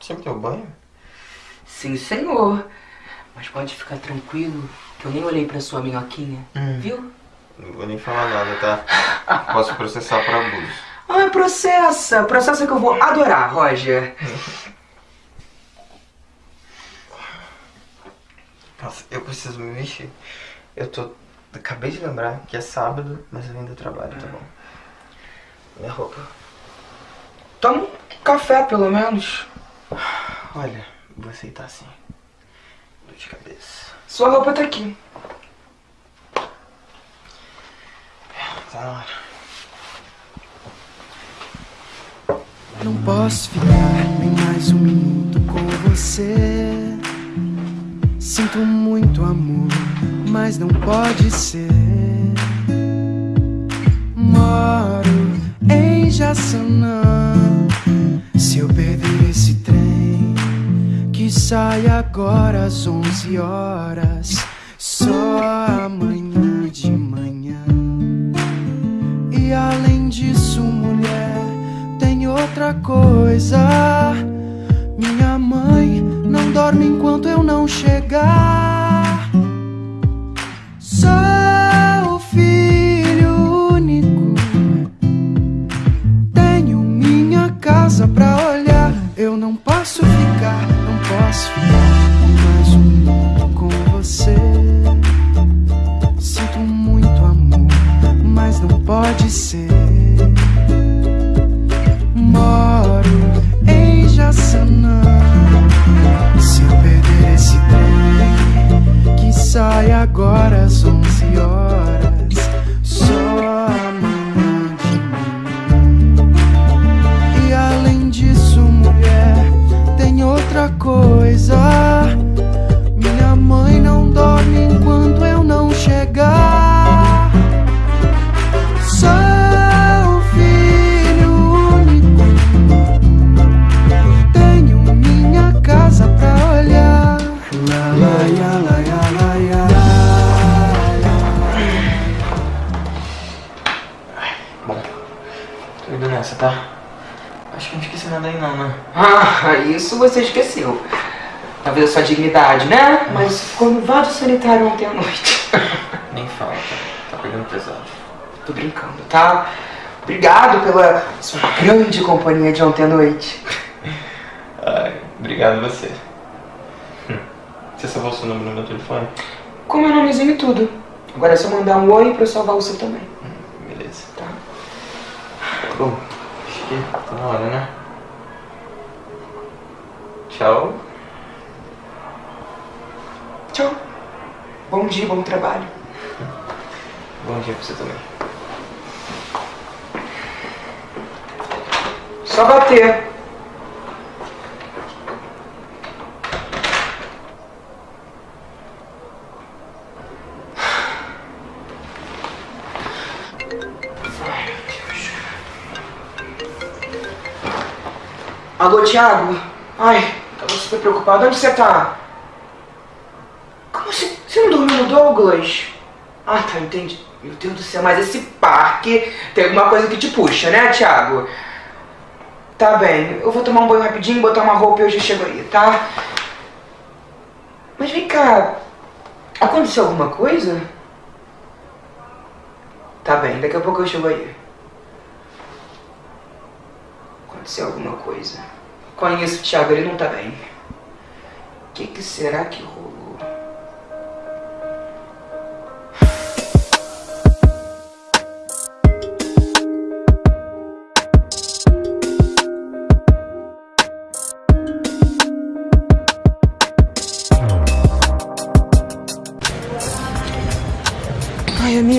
Você me deu banho? Sim, senhor. Mas pode ficar tranquilo que eu nem olhei pra sua minhoquinha, viu? Não vou nem falar nada, tá? Posso processar por abuso. Ai, processa. Processa que eu vou adorar, Roger. Nossa, eu preciso me mexer. Eu tô. Acabei de lembrar que é sábado, mas eu ainda trabalho, tá bom? Minha roupa. Toma um café, pelo menos. Olha, vou aceitar sim. Dor de cabeça. Sua roupa tá aqui. Tá. Não posso ficar nem mais um minuto com você. Sinto muito amor, mas não pode ser. Moro em Jaçanã. Se eu perder esse trem, que sai agora às 11 horas, só amanhã de manhã. E além disso, mulher, tem outra coisa. Minha mãe não dorme enquanto eu não chegar. Sou filho único. Tenho minha casa pra olhar. Eu não posso ficar, não posso ficar pode vaso sanitário ontem à noite. Nem fala, tá? Tá pegando pesado. Tô brincando, tá? Obrigado pela sua grande companhia de ontem à noite. Ai, obrigado você. Hum. Você salvou o seu número no meu telefone? Com meu nomezinho e tudo. Agora é só mandar um oi pra eu salvar o seu também. Beleza. Tá. Bom, acho que tá na hora, né? Tchau. Tchau. Bom dia, bom trabalho. Bom dia pra você também. Só bater. Alô, Thiago? Ai, tava super preocupado. Onde você tá? Você não dormiu no Douglas? Ah, tá, entendi. Meu Deus do céu, mas esse parque tem alguma coisa que te puxa, né, Thiago? Tá bem, eu vou tomar um banho rapidinho, botar uma roupa e eu já chego aí, tá? Mas vem cá, aconteceu alguma coisa? Tá bem, daqui a pouco eu chego aí. Aconteceu alguma coisa. Conheço o Thiago, ele não tá bem. que, que será que rolou?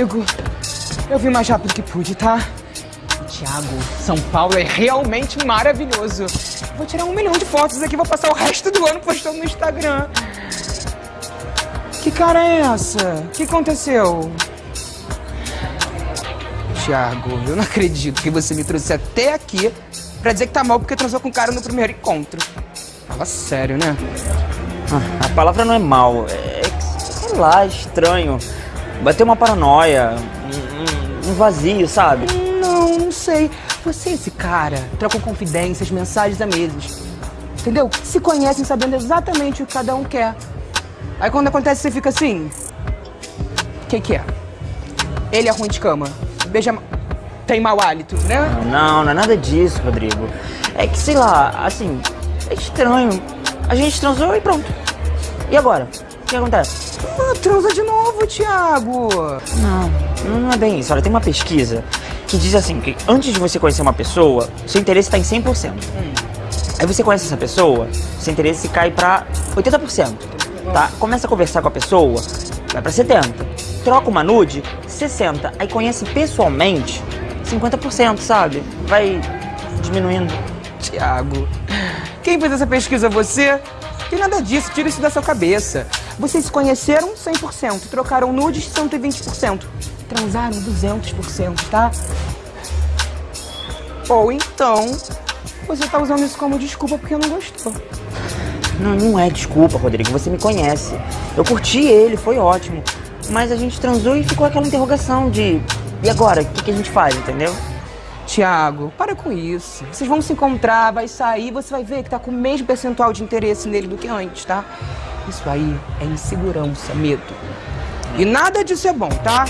Amigo, eu vim mais rápido que pude, tá? Tiago, São Paulo é realmente maravilhoso. Vou tirar um milhão de fotos aqui, vou passar o resto do ano postando no Instagram. Que cara é essa? O que aconteceu? Tiago, eu não acredito que você me trouxe até aqui pra dizer que tá mal porque transou com o cara no primeiro encontro. Fala sério, né? Ah, a palavra não é mal, é sei lá, estranho. Bateu uma paranoia, um, um- vazio, sabe? Não, não sei. Você e esse cara trocam confidências, mensagens a meses. Entendeu? Se conhecem sabendo exatamente o que cada um quer. Aí quando acontece, você fica assim. O que, que é? Ele é ruim de cama. Beija. Tem mau hálito, né? Não, não é nada disso, Rodrigo. É que, sei lá, assim, é estranho. A gente transou e pronto. E agora? O que acontece? Ah, transa de novo, Thiago. Não, não é bem isso. Olha, tem uma pesquisa que diz assim, que antes de você conhecer uma pessoa, seu interesse está em 100%. Aí você conhece essa pessoa, seu interesse cai pra 80%, tá? Começa a conversar com a pessoa, vai pra 70%. Troca uma nude, 60%. Aí conhece pessoalmente, 50%, sabe? Vai diminuindo. Tiago, quem fez essa pesquisa? Você? Tem nada disso, tira isso da sua cabeça. Vocês se conheceram 100%, trocaram nudes 120%, transaram 200%, tá? Ou então, você tá usando isso como desculpa porque não gostou. Não, não é desculpa, Rodrigo. Você me conhece. Eu curti ele, foi ótimo. Mas a gente transou e ficou aquela interrogação de. E agora? O que, que a gente faz, entendeu? Tiago, para com isso. Vocês vão se encontrar, vai sair, você vai ver que tá com o mesmo percentual de interesse nele do que antes, tá? Isso aí é insegurança, medo. E nada disso é bom, tá?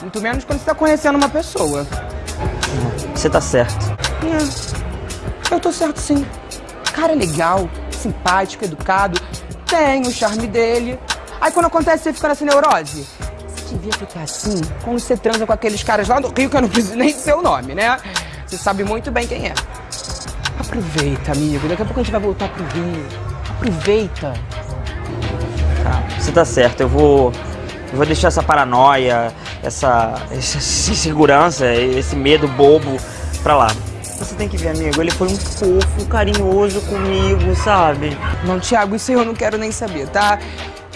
Muito menos quando você tá conhecendo uma pessoa. Você tá certo. É, eu tô certo sim. Cara é legal, simpático, educado, tem o charme dele. Aí quando acontece você fica nessa neurose. Você devia ficar assim quando você transa com aqueles caras lá do Rio, que eu não preciso nem dizer o nome, né? Você sabe muito bem quem é. Aproveita, amigo. Daqui a pouco a gente vai voltar pro Rio. Aproveita. Tá, você tá certo. Eu vou. Eu vou deixar essa paranoia, essa, essa insegurança, esse medo bobo pra lá. Você tem que ver, amigo, ele foi um fofo, carinhoso comigo, sabe? Não, Thiago, isso eu não quero nem saber, tá?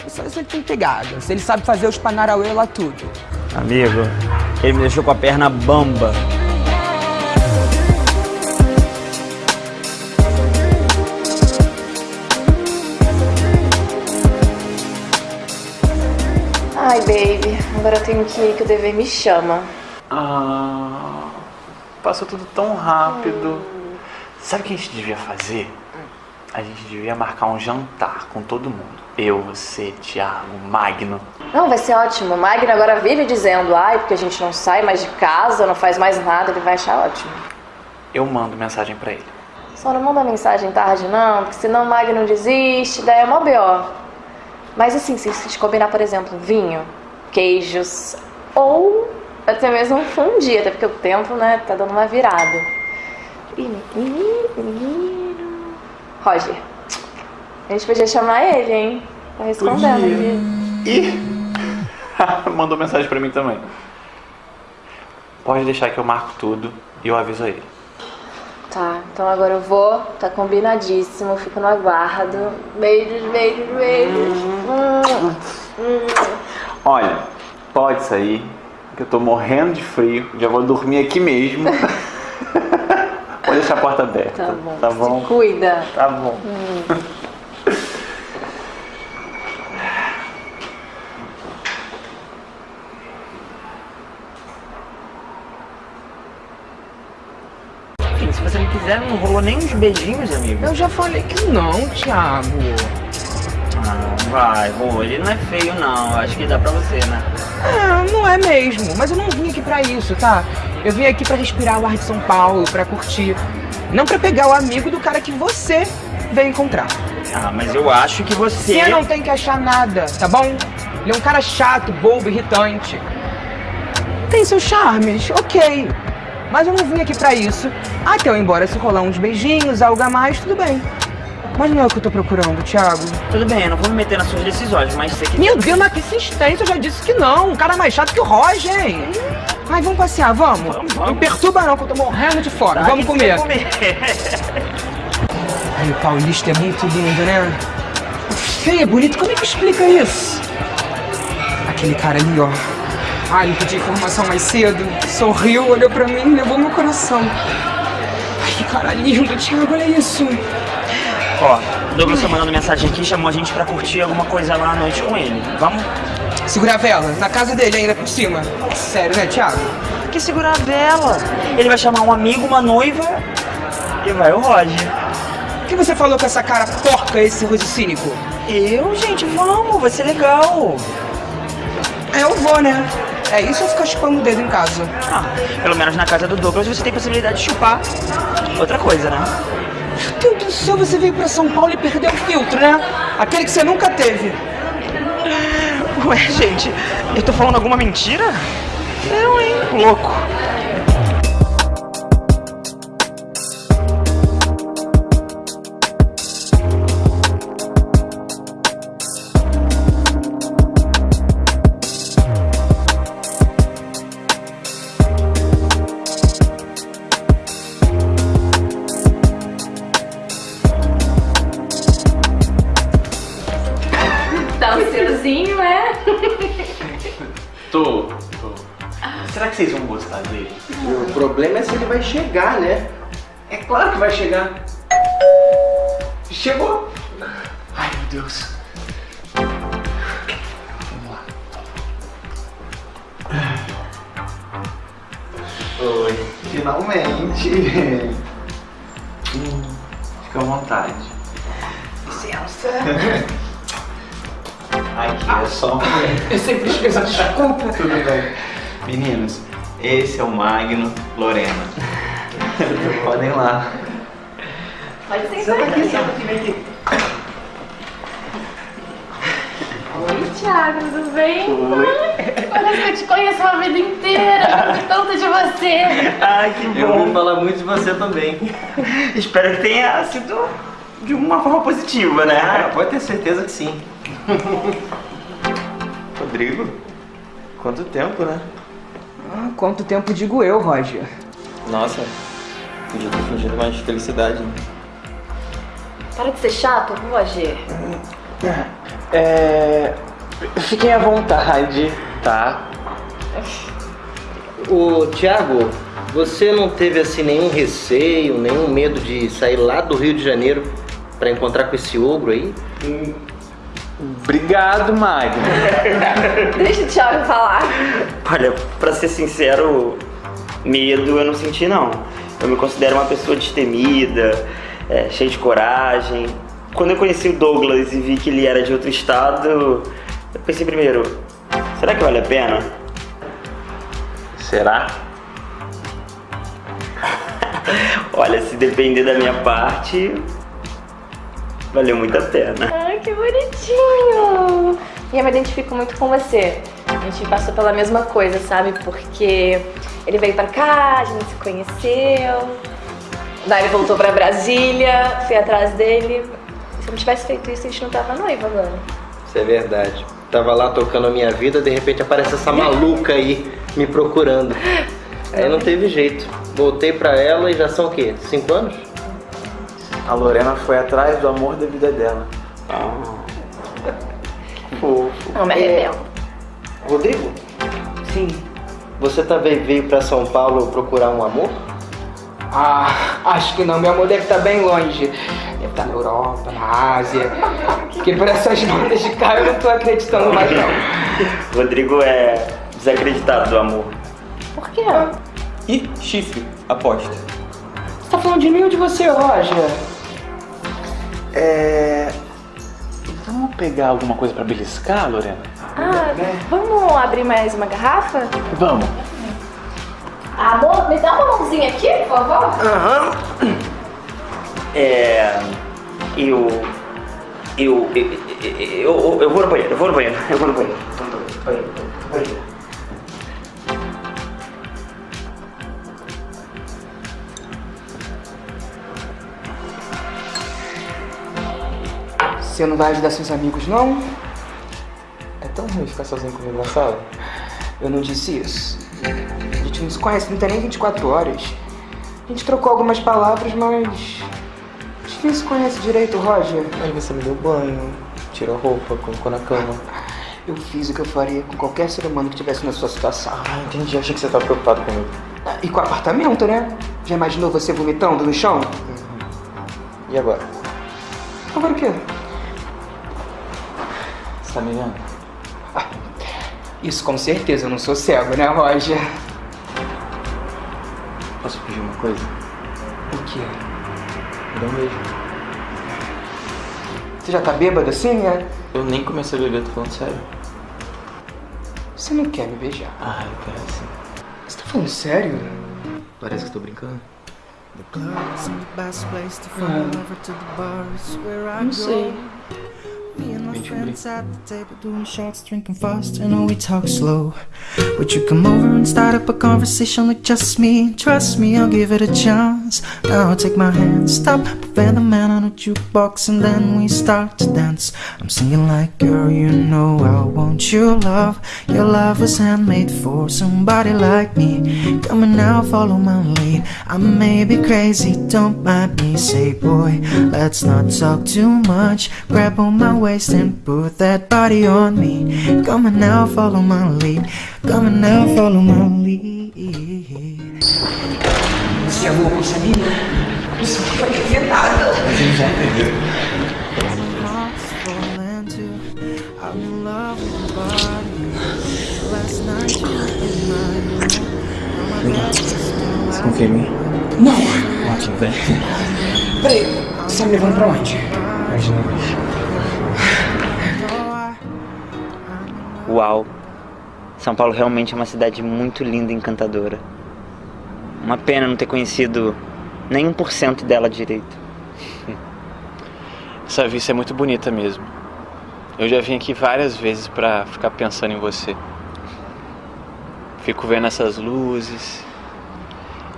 Só se ele tem pegada, se ele sabe fazer os panarauê lá tudo. Amigo, ele me deixou com a perna bamba. Agora eu tenho que ir, que o dever me chama. Ah, passou tudo tão rápido. Sabe o que a gente devia fazer? A gente devia marcar um jantar com todo mundo. Eu, você, Thiago, Magno. Não, vai ser ótimo. O Magno agora vive dizendo, ai, porque a gente não sai mais de casa, não faz mais nada, ele vai achar ótimo. Eu mando mensagem pra ele. Só não manda mensagem tarde, não, porque senão o Magno desiste, daí é mó B.O. Mas assim, se gente combinar, por exemplo, vinho, queijos, ou até mesmo um fundi, até porque o tempo, né, tá dando uma virada. Roger, a gente podia chamar ele, hein? Tá respondendo aqui. Ih! Mandou mensagem pra mim também. Pode deixar que eu marco tudo e eu aviso ele. Tá, então agora eu vou, tá combinadíssimo, fico no aguardo. Beijos, beijos, beijos. Hum. Hum. Olha, pode sair, que eu tô morrendo de frio, já vou dormir aqui mesmo. pode deixar a porta aberta. Tá bom. Tá bom? Se cuida. Tá bom. Hum. Se você não quiser, não rolou nem uns beijinhos, amigo. Eu já falei que não, Thiago. Ah, vai, vou. Ele não é feio, não. Acho que dá pra você, né? É, não é mesmo. Mas eu não vim aqui pra isso, tá? Eu vim aqui pra respirar o ar de São Paulo, pra curtir. Não pra pegar o amigo do cara que você veio encontrar. Ah, mas eu acho que você. Você não tem que achar nada, tá bom? Ele é um cara chato, bobo, irritante. Tem seus charmes, ok. Mas eu não vim aqui pra isso. Até eu ir embora, se rolar uns beijinhos, algo a mais, tudo bem. Mas não é o que eu tô procurando, Thiago. Tudo bem, eu não vou me meter nas suas decisões, mas você que. Meu Deus, mas que insistência, eu já disse que não. Um cara mais chato que o Roger, hein? Ai, vamos passear, vamos. Não me perturba não, que eu tô morrendo de fome. Tá, vamos comer. comer. Ai, o paulista é muito lindo, né? Feio, é bonito, como é que explica isso? Aquele cara ali, ó. Ai, não pedi informação mais cedo. Sorriu, olhou pra mim e levou meu coração. Ai, que cara lindo, Thiago, olha isso. Ó, o Douglas tá mandando mensagem aqui, chamou a gente pra curtir alguma coisa lá à noite com ele. Vamos? Segura a vela, na casa dele ainda por cima. Sério, né, Thiago? Que segurar a vela. Ele vai chamar um amigo, uma noiva e vai o Roger. O que você falou com essa cara porca, esse rosto cínico? Eu, gente, vamos, vai ser legal. É, eu vou, né? É isso ou ficar chupando o dedo em casa? Ah, pelo menos na casa do Douglas você tem possibilidade de chupar outra coisa, né? Deus do céu, você veio pra São Paulo e perdeu o filtro, né? Aquele que você nunca teve. Ué, gente, eu tô falando alguma mentira? Não, hein? Louco. Oi, Thiago, tudo bem? Parece que eu te conheço a vida inteira. Gosto tanto de você. Ai, que Eu bom. vou falar muito de você também. Espero que tenha sido de uma forma positiva, Ah, né? pode ter certeza que sim. Rodrigo? Quanto tempo, né? Ah, quanto tempo digo eu, Roger? Nossa, podia ter fingido mais felicidade. Para de ser chato, Roger. É. Fiquem à vontade, tá? Ô, Thiago, você não teve assim nenhum receio, nenhum medo de sair lá do Rio de Janeiro pra encontrar com esse ogro aí? Obrigado, Magno. Deixa o Thiago falar. Olha, pra ser sincero, medo eu não senti não. Eu me considero uma pessoa destemida, é, cheia de coragem. Quando eu conheci o Douglas e vi que ele era de outro estado, eu pensei primeiro, será que vale a pena? Será? Olha, se depender da minha parte, valeu muito a pena. Ai, que bonitinho. E eu me identifico muito com você. A gente passou pela mesma coisa, sabe? Porque ele veio pra cá, a gente se conheceu. Daí ele voltou pra Brasília, fui atrás dele. Se eu não tivesse feito isso, a gente não tava noiva agora. É verdade. Tava lá tocando a minha vida, de repente aparece essa maluca aí me procurando. Aí não teve jeito. Voltei pra ela e já são o quê? Cinco anos? A Lorena foi atrás do amor da vida dela. Fofo. Não me arrependo. Rodrigo, Sim. você também veio pra São Paulo procurar um amor? Ah, acho que não. Meu amor deve estar bem longe. Deve estar na Europa, na Ásia. Porque por essas notas de cá eu não tô acreditando mais, não. Rodrigo é desacreditado do amor. Por quê? E chifre, aposto. Você tá falando de mim ou de você, Roger? É. Vamos pegar alguma coisa pra beliscar, Lorena? Ah, vamos abrir mais uma garrafa? Vamos. Amor, me dá uma mãozinha aqui, por favor. É. Eu Eu, eu, eu, vou no banheiro, eu vou no banheiro, eu vou no banheiro. Banheiro, banheiro. Você não vai ajudar seus amigos, não? É tão ruim ficar sozinho comigo na sala. Eu não disse isso. A gente não se conhece, não tem nem 24 horas. A gente trocou algumas palavras, mas. Se conhece direito, Roger. Aí você me deu banho, tirou roupa, colocou na cama. Eu fiz o que eu faria com qualquer ser humano que estivesse na sua situação. Ah, entendi. Achei que você tava preocupado comigo. E com o apartamento, né? Já imaginou você vomitando no chão? E agora? Agora o quê? Você tá me vendo? Isso com certeza, eu não sou cego, né, Roger? Posso pedir uma coisa? O quê? Dá um beijo. Você já tá bêbado assim, é? Eu nem comecei a beber, tô falando sério. Você não quer me beijar? Ah, eu quero sim. Você tá falando sério? Parece que eu tô brincando. Club isn't the best place to find a lover to the bar is where I Não sei. Me and my friends at the table doing shots, drinking fast, and we talk slow. Would you come over and start up a conversation with just me? Trust me, I'll give it a chance. Now I'll take my hand, stop, put the man on a jukebox, and then we start to dance. I'm singing like, girl, you know I want your love. Your love was handmade for somebody like me. Come on now, follow my lead. I may be crazy, don't mind me. Say, boy, let's not talk too much. Grab on my waist and put that body on me. Come on now, follow my lead. Come on now, follow my lead. Você é louco, sabia? Isso não vai entender nada. Hearts falling too. I'm in love with your body. Last night you were in my room. Now my bed is still Você confia em mim? Não! Ótimo, vem. Peraí, você tá me levando pra onde? Imagina bicho. Uau! São Paulo realmente é uma cidade muito linda e encantadora. Uma pena não ter conhecido nem 1% dela direito. Essa vista é muito bonita mesmo. Eu já vim aqui várias vezes pra ficar pensando em você. Fico vendo essas luzes,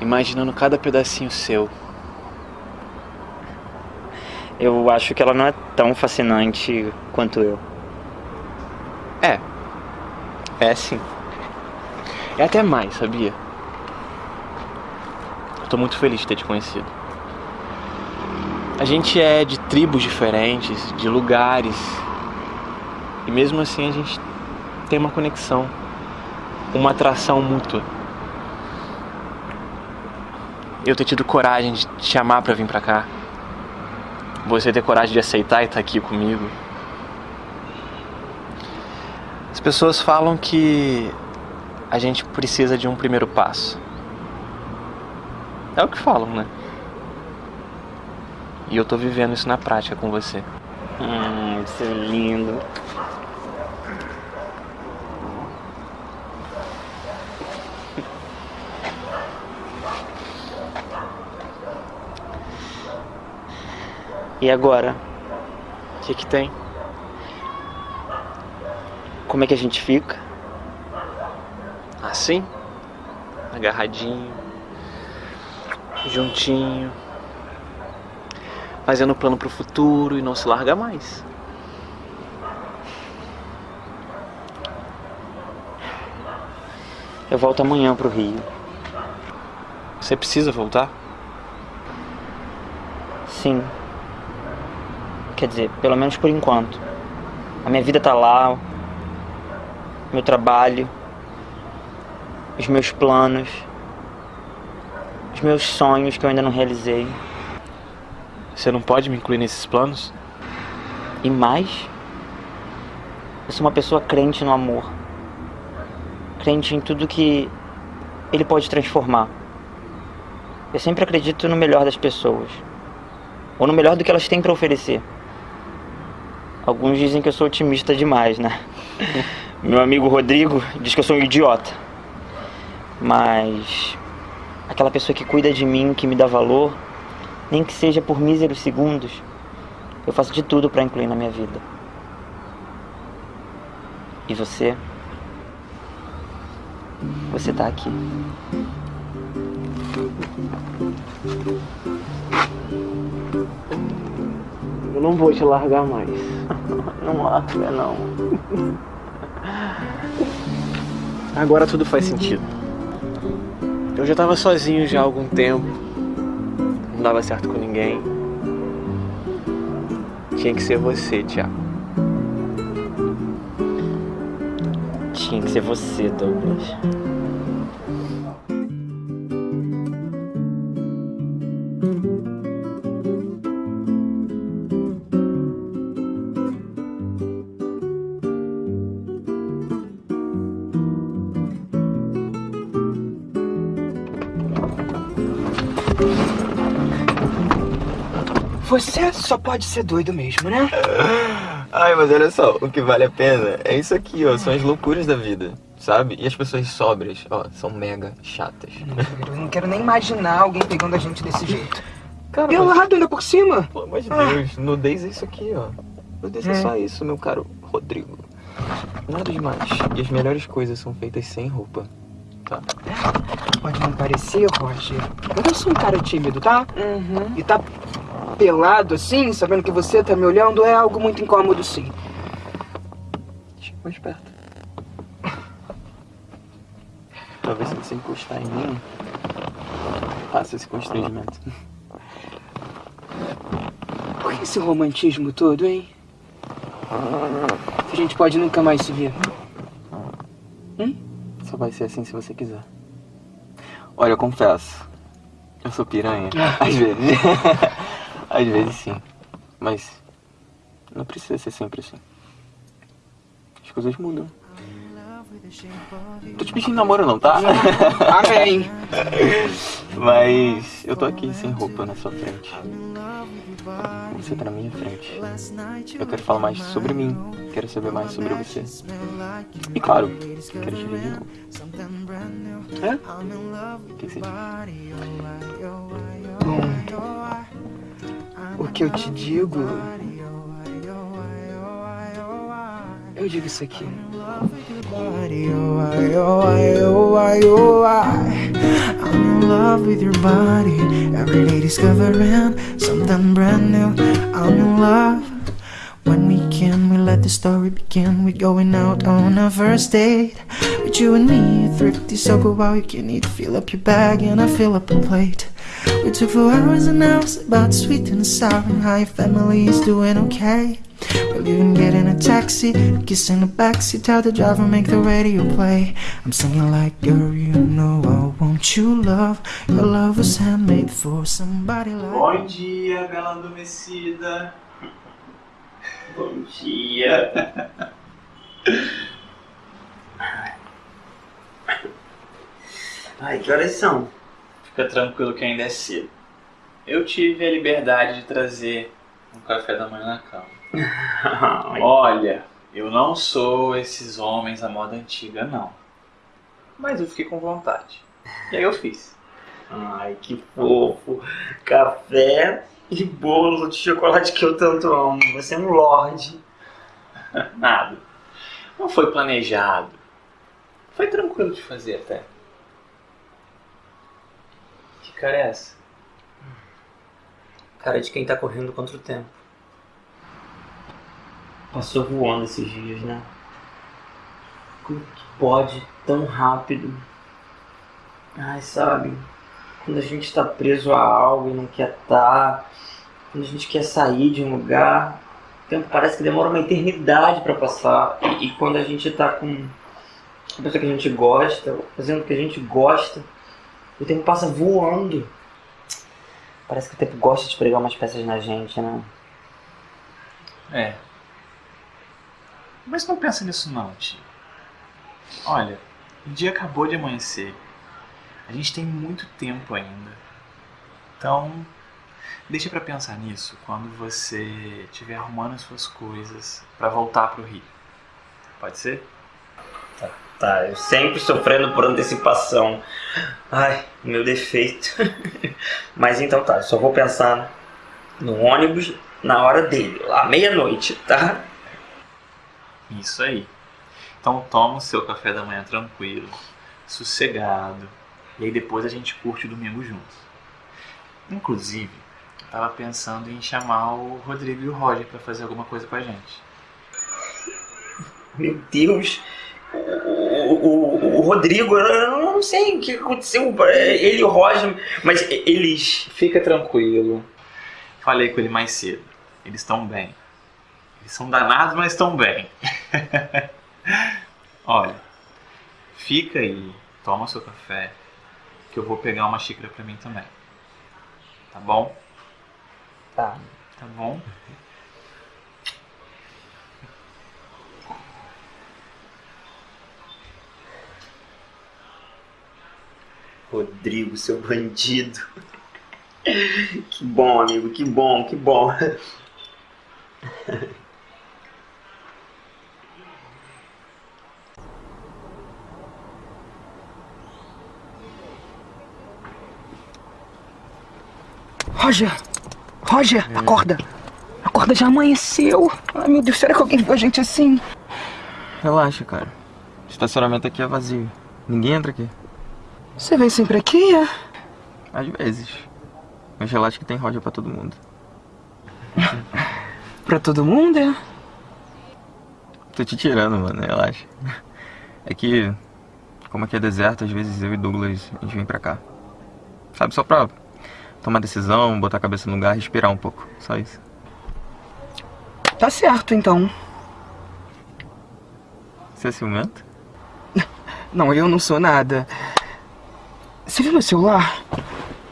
imaginando cada pedacinho seu. Eu acho que ela não é tão fascinante quanto eu. É. É sim. É até mais, sabia? Eu tô muito feliz de ter te conhecido. A gente é de tribos diferentes, de lugares. E mesmo assim a gente tem uma conexão, uma atração mútua. Eu ter tido coragem de te chamar pra vir pra cá. Você ter coragem de aceitar e estar aqui comigo. As pessoas falam que a gente precisa de um primeiro passo. É o que falam, né? E eu tô vivendo isso na prática com você. Hum, isso é lindo. E agora? O que que tem? Como é que a gente fica? Assim? Agarradinho. Juntinho. Fazendo plano pro futuro e não se larga mais. Eu volto amanhã pro Rio. Você precisa voltar? Sim. Quer dizer, pelo menos por enquanto. A minha vida tá lá, meu trabalho, os meus planos, os meus sonhos que eu ainda não realizei. Você não pode me incluir nesses planos? E mais, eu sou uma pessoa crente no amor. Crente em tudo que ele pode transformar. Eu sempre acredito no melhor das pessoas. Ou no melhor do que elas têm para oferecer. Alguns dizem que eu sou otimista demais, né? Meu amigo Rodrigo diz que eu sou um idiota. Mas aquela pessoa que cuida de mim, que me dá valor, nem que seja por míseros segundos, Eu faço de tudo pra incluir na minha vida. E você? Você tá aqui. Eu não vou te largar mais. Não larga, não. Agora tudo faz sentido. Eu já tava sozinho já há algum tempo. Não dava certo com ninguém. Tinha que ser você, Thiago. Tinha que ser você, Douglas. Você só pode ser doido mesmo, né? Ai, mas olha só, o que vale a pena é isso aqui, ó. São as loucuras da vida, sabe? E as pessoas sóbrias, ó, são mega chatas. Eu não quero nem imaginar alguém pegando a gente desse jeito. Cara, Pelado ainda por cima? Pelo amor de Deus, nudez é isso aqui, ó. Nudez é Hum. só isso, meu caro Rodrigo. Nada demais. E as melhores coisas são feitas sem roupa, tá? Pode não parecer, Roger. Mas eu sou um cara tímido, tá? Uhum. E tá pelado assim, sabendo que você tá me olhando, é algo muito incômodo, sim. Chega mais perto. Talvez se você encostar em mim, passa esse constrangimento. Por que esse romantismo todo, hein? A gente pode nunca mais se ver. Só vai ser assim se você quiser. Olha, eu confesso. Eu sou piranha. Às vezes. Às vezes sim. Mas não precisa ser sempre assim. As coisas mudam. Tô te pedindo namoro não, tá? Amém. Mas eu tô aqui sem roupa na sua frente. Você tá na minha frente. Eu quero falar mais sobre mim. Quero saber mais sobre você. E claro, quero te ver de novo. É? O que que você diz? Bom, o que eu te digo. Eu digo isso aqui. oh oh oh oh. I'm in love with your body. Every day discovering something brand new. I'm in love. When we can, we let the story begin. We're going out on a first date. With you and me, thrifty, so go out. You can eat, fill up your bag, and I fill up a plate. We took for hours and hours about sweet and sour and how your family is doing okay. We'll even get in a taxi, kiss in the backseat, tell the driver make the radio play. I'm singing like, girl, you know I want you love. Your love was handmade for somebody like. Bom dia, bela adormecida. Bom dia. Ai, que horas são? Fica tranquilo que ainda é cedo. Eu tive a liberdade de trazer um café da manhã na cama. Olha, eu não sou esses homens à moda antiga, não. Mas eu fiquei com vontade. E aí eu fiz. Ai, que fofo. Café e bolo de chocolate que eu tanto amo. Você é um lorde. Nada. Não foi planejado. Foi tranquilo de fazer até. Cara é essa? Cara de quem tá correndo contra o tempo. Passou voando esses dias, né? Como que pode tão rápido? Ai, sabe? Quando a gente tá preso a algo e não quer tá, quando a gente quer sair de um lugar, o tempo parece que demora uma eternidade pra passar. E, e quando a gente tá com a pessoa que a gente gosta, fazendo o que a gente gosta, o tempo passa voando. Parece que o tempo gosta de pregar umas peças na gente, né? É. Mas não pensa nisso não, tio. Olha, o dia acabou de amanhecer. A gente tem muito tempo ainda. Então, deixa pra pensar nisso quando você estiver arrumando as suas coisas pra voltar pro Rio. Pode ser? Tá, eu sempre sofrendo por antecipação. Ai, meu defeito. Mas então tá, eu só vou pensar no ônibus na hora dele, lá meia-noite, tá? Isso aí. Então toma o seu café da manhã tranquilo, sossegado. E aí depois a gente curte o domingo juntos. Inclusive, eu tava pensando em chamar o Rodrigo e o Roger pra fazer alguma coisa com a gente. Meu Deus. O, o, o- Rodrigo, eu não sei o que aconteceu. Ele e o Roger, mas eles. Fica tranquilo. Falei com ele mais cedo. Eles estão bem. Eles são danados, mas estão bem. Olha, fica aí, toma seu café, que eu vou pegar uma xícara pra mim também. Tá bom? Tá. Tá bom? Rodrigo, seu bandido. Que bom, amigo, que bom, que bom. Roger! Roger, acorda! Acorda, já amanheceu! Ai meu Deus, será que alguém viu a gente assim? Relaxa, cara. O estacionamento aqui é vazio. Ninguém entra aqui. Você vem sempre aqui, é? Às vezes. Mas relaxa que tem Roger pra todo mundo. Pra todo mundo, é? Tô te tirando, mano, relaxa. É que, como aqui é deserto, às vezes eu e Douglas a gente vem pra cá. Sabe, só pra tomar decisão, botar a cabeça no lugar, respirar um pouco. Só isso. Tá certo, então. Você é ciumento? Não, eu não sou nada. Você viu meu celular?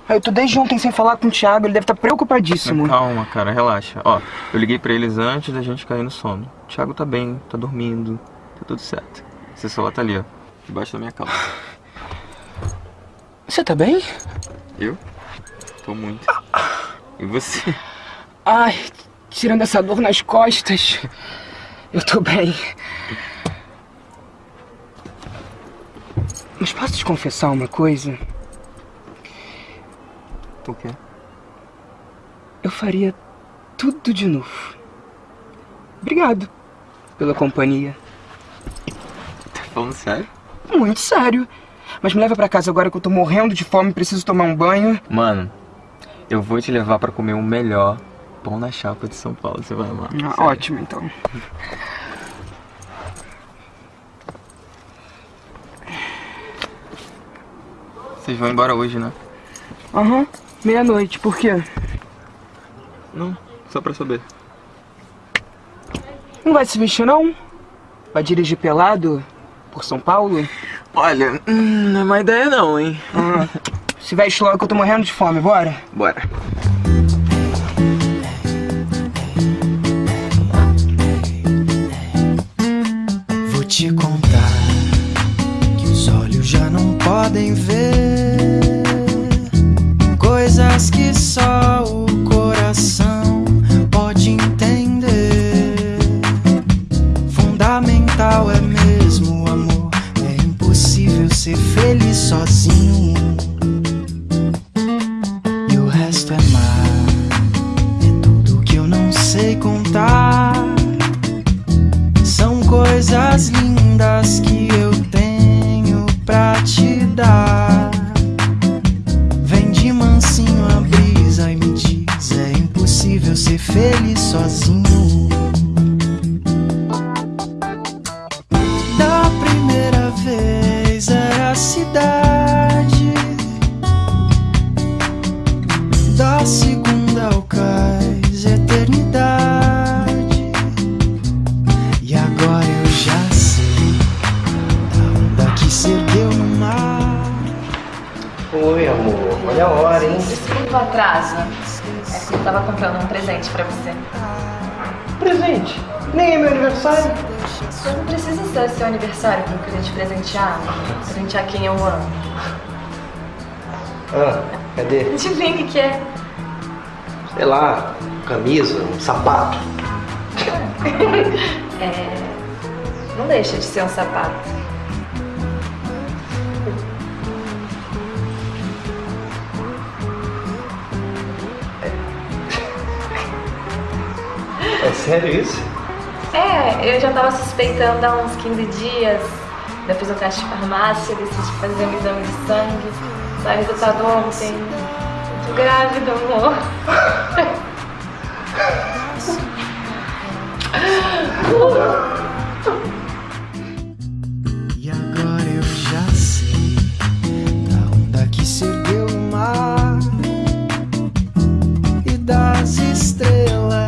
Ah, Eu tô desde ontem sem falar com o Thiago, ele deve estar preocupadíssimo. Calma, cara, relaxa. Ó, eu liguei pra eles antes da gente cair no sono. O Thiago tá bem, tá dormindo, tá tudo certo. Seu celular tá ali, ó, debaixo da minha calça. Você tá bem? Eu? Tô muito. E você? Ai, tirando essa dor nas costas, eu tô bem. Mas posso te confessar uma coisa? O quê? Eu faria tudo de novo. Obrigado pela companhia. Tá falando sério? Muito sério. Mas me leva pra casa agora que eu tô morrendo de fome e preciso tomar um banho. Mano, eu vou te levar pra comer o melhor pão na chapa de São Paulo. Você vai amar. Ah, ótimo, então. Vocês vão embora hoje, né? Aham, meia-noite. Por quê? Não, só pra saber. Não vai se vestir, não? Vai dirigir pelado por São Paulo? Olha, hum, não é má ideia não, hein? Ah, se veste logo que eu tô morrendo de fome, bora? Bora. Vou te contar que os olhos já não podem ver coisas que só o coração pode entender. Fundamental é mesmo o amor, é impossível ser feliz sozinho. E o resto é mar, é tudo que eu não sei contar. São coisas lindas que eu tenho pra te dar. Feliz sozinho. Da primeira vez era a cidade, da segunda ao cais, eternidade. E agora eu já sei da onda que se ergueu no mar. Oi, amor. Olha a hora, hein? Desculpa o atraso. Eu tava comprando um presente pra você. Presente? Nem é meu aniversário. Não precisa ser seu aniversário pra eu querer te presentear. Presentear quem eu amo. Ah, cadê? Adivinha o que é? Sei lá, camisa, um sapato. É... Não deixa de ser um sapato. Sério isso? É, eu já tava suspeitando há uns 15 dias. Eu fiz o teste de farmácia, decidi fazer um exame de sangue. Saiu o resultado ontem. Tô grávida, amor. E agora eu já sei da onda que se ergueu no mar e das estrelas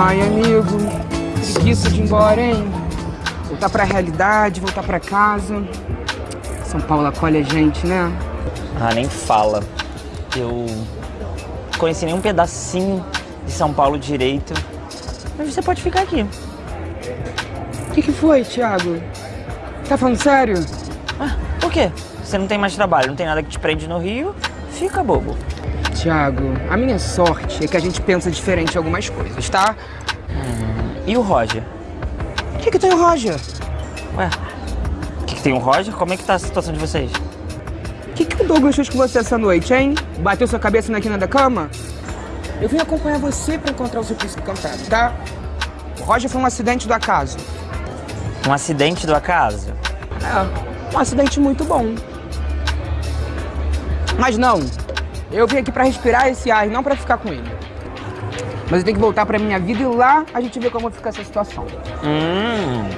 Ai, amigo, preguiça de ir embora, hein? Voltar pra realidade, voltar pra casa. São Paulo acolhe a gente, né? Ah, nem fala. Eu conheci nem um pedacinho de São Paulo direito. Mas você pode ficar aqui. O que, que foi, Thiago? Tá falando sério? Ah, por quê? Você não tem mais trabalho, não tem nada que te prende no Rio? Fica bobo. Thiago, a minha sorte é que a gente pensa diferente em algumas coisas, tá? E o Roger? O que, que tem o Roger? Ué, o que, que tem o Roger? Como é que tá a situação de vocês? O que, que o Douglas fez com você essa noite, hein? Bateu sua cabeça na quina da cama? Eu vim acompanhar você pra encontrar o seu príncipe encantado, tá? O Roger foi um acidente do acaso. Um acidente do acaso? É, um acidente muito bom. Mas não, eu vim aqui pra respirar esse ar e não pra ficar com ele. Mas eu tenho que voltar pra minha vida e lá a gente vê como fica essa situação. Hum.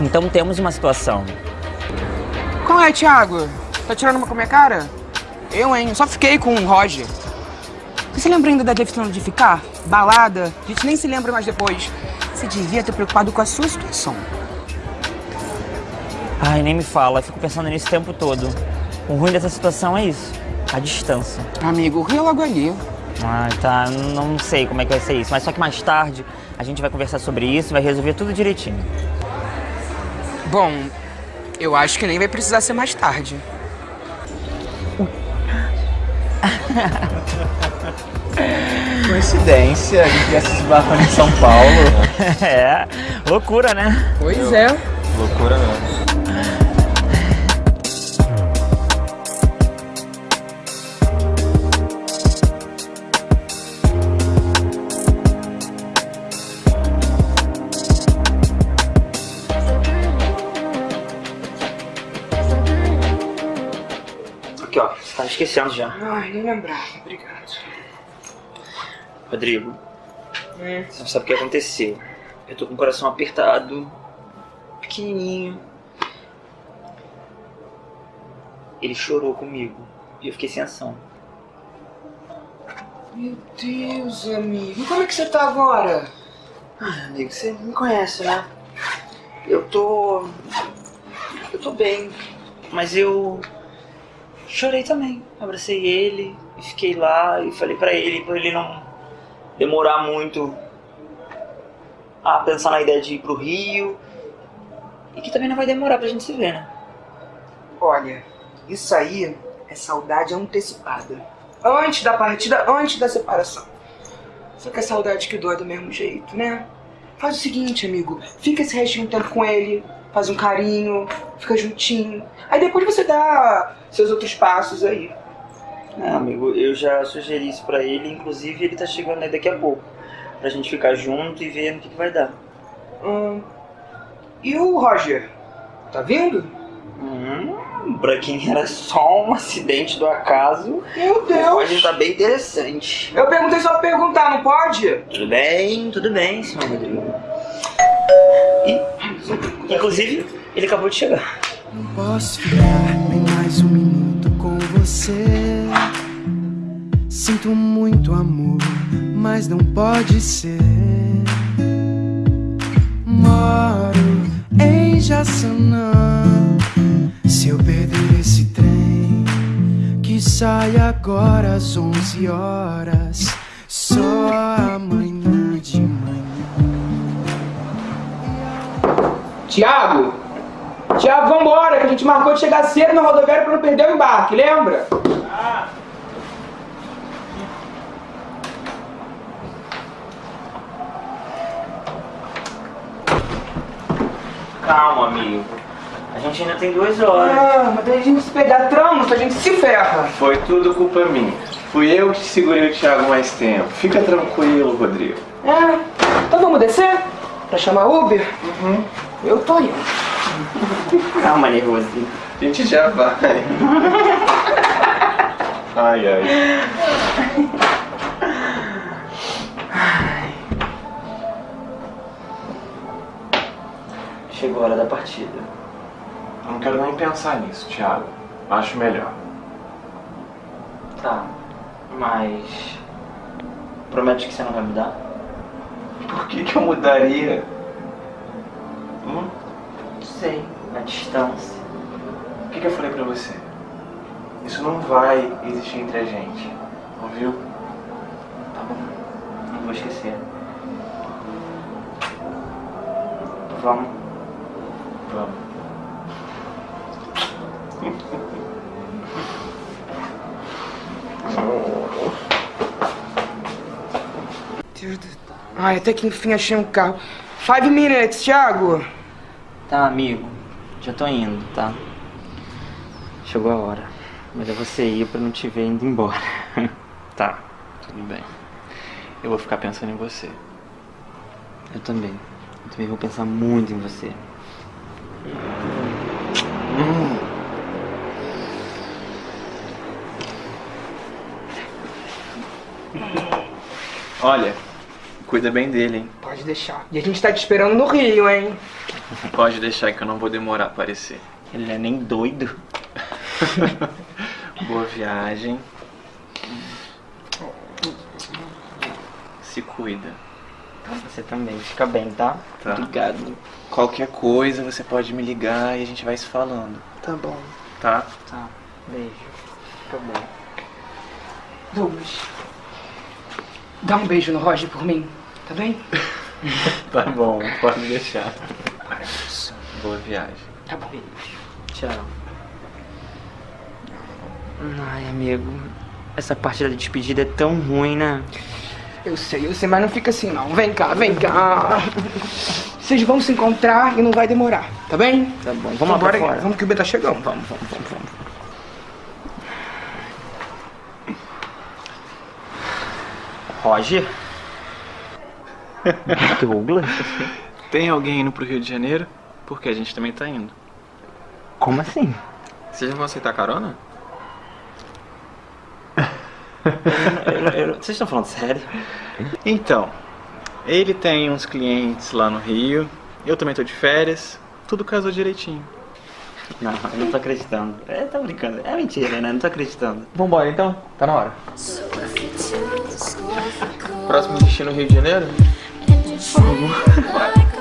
Então temos uma situação. Qual é, Thiago? Tá tirando uma com a minha cara? Eu, hein? Eu só fiquei com o Roger. Você lembra ainda da definição de ficar? Balada? A gente nem se lembra mais depois. Você devia ter preocupado com a sua situação. Ai, nem me fala, eu fico pensando nisso o tempo todo. O ruim dessa situação é isso, a distância. Amigo, o Rio é logo ali. Ai, tá, não sei como é que vai ser isso, mas só que mais tarde a gente vai conversar sobre isso e vai resolver tudo direitinho. Bom, eu acho que nem vai precisar ser mais tarde. Coincidência, a gente viesse se esbarrando em São Paulo. é, loucura, né? Pois é. Loucura mesmo. Esquecendo já. Ai, nem lembrava. Obrigado. Rodrigo, você não sabe o que aconteceu. Eu tô com o coração apertado, pequenininho. Ele chorou comigo e eu fiquei sem ação. Meu Deus, amigo. E como é que você tá agora? Ah, amigo, você me conhece, né? Eu tô. Eu tô bem. Mas eu. Chorei também. Abracei ele e fiquei lá e falei pra ele, pra ele não demorar muito a pensar na ideia de ir pro Rio. E que também não vai demorar pra gente se ver, né? Olha, isso aí é saudade antecipada. Antes da partida, antes da separação. Só que é saudade que dói do mesmo jeito, né? Faz o seguinte, amigo. Fica esse restinho tempo com ele, faz um carinho, fica juntinho. Aí depois você dá seus outros passos aí. É, amigo, eu já sugeri isso pra ele, inclusive ele tá chegando aí daqui a pouco. Pra gente ficar junto e ver no que, que vai dar. Hum, e o Roger? Tá vindo? Hum, pra quem era só um acidente do acaso, Meu o Deus! Roger tá bem interessante. Eu perguntei só pra perguntar, não pode? Tudo bem, tudo bem, senhor Rodrigo. E, inclusive, ele acabou de chegar. Não posso ficar nem mais um Sinto muito amor, mas não pode ser. Moro em Jaçanã. Se eu perder esse trem que sai agora às 11 horas, só amanhã de manhã. Tiago! Tiago, vambora, que a gente marcou de chegar cedo na rodoviária pra não perder o embarque, lembra? Calma, amigo. A gente ainda tem duas horas. Ah, mas daí a gente se pegar trânsito, a gente se ferra. Foi tudo culpa minha. Fui eu que segurei o Thiago mais tempo. Fica tranquilo, Rodrigo. É, então vamos descer? Pra chamar Uber? Uhum. Eu tô indo. Calma, nervosinho. A gente já vai. Ai, ai. Chegou a hora da partida. Eu não quero nem pensar nisso, Thiago. Acho melhor. Tá, mas. Promete que você não vai mudar? Por que, que eu mudaria? Hum? Sei, na distância. O que, que eu falei pra você? Isso não vai existir entre a gente. Ouviu? Tá bom, não vou esquecer. Vamos. Vamos. Ai, até que enfim achei um carro. Five minutes, Thiago. Tá, amigo. Já tô indo, tá? Chegou a hora. Melhor você ir pra não te ver indo embora. Tá, tudo bem. Eu vou ficar pensando em você. Eu também. Eu também vou pensar muito em você. Olha, cuida bem dele, hein? Pode deixar. E a gente tá te esperando no Rio, hein? Pode deixar que eu não vou demorar a aparecer. Ele não é nem doido. Boa viagem. Se cuida. Você também. Fica bem, tá? Tá. Obrigado. Qualquer coisa você pode me ligar e a gente vai se falando. Tá bom. Tá? Tá. Beijo. Fica bem. Douglas. Dá um beijo no Roger por mim, tá bem? Tá bom, pode deixar. Boa viagem. Tá bom. Tchau. Ai, amigo. Essa partida de despedida é tão ruim, né? Eu sei, eu sei, mas não fica assim não. Vem cá, vem cá. Vocês vão se encontrar e não vai demorar, tá bem? Tá bom, vamos fora. Vamos que o B tá chegando. Vamos, vamos, vamos, vamos. Roger? Douglas? Tem alguém indo pro Rio de Janeiro? Porque a gente também tá indo. Como assim? Vocês já vão aceitar carona? Eu- eu- Vocês estão falando sério? Então, ele tem uns clientes lá no Rio, eu também tô de férias, tudo casou direitinho. Não, eu não tô acreditando. É, tá brincando. É mentira, né? Não tô acreditando. Vambora então? Tá na hora. Próximo destino Rio de Janeiro? Vamos.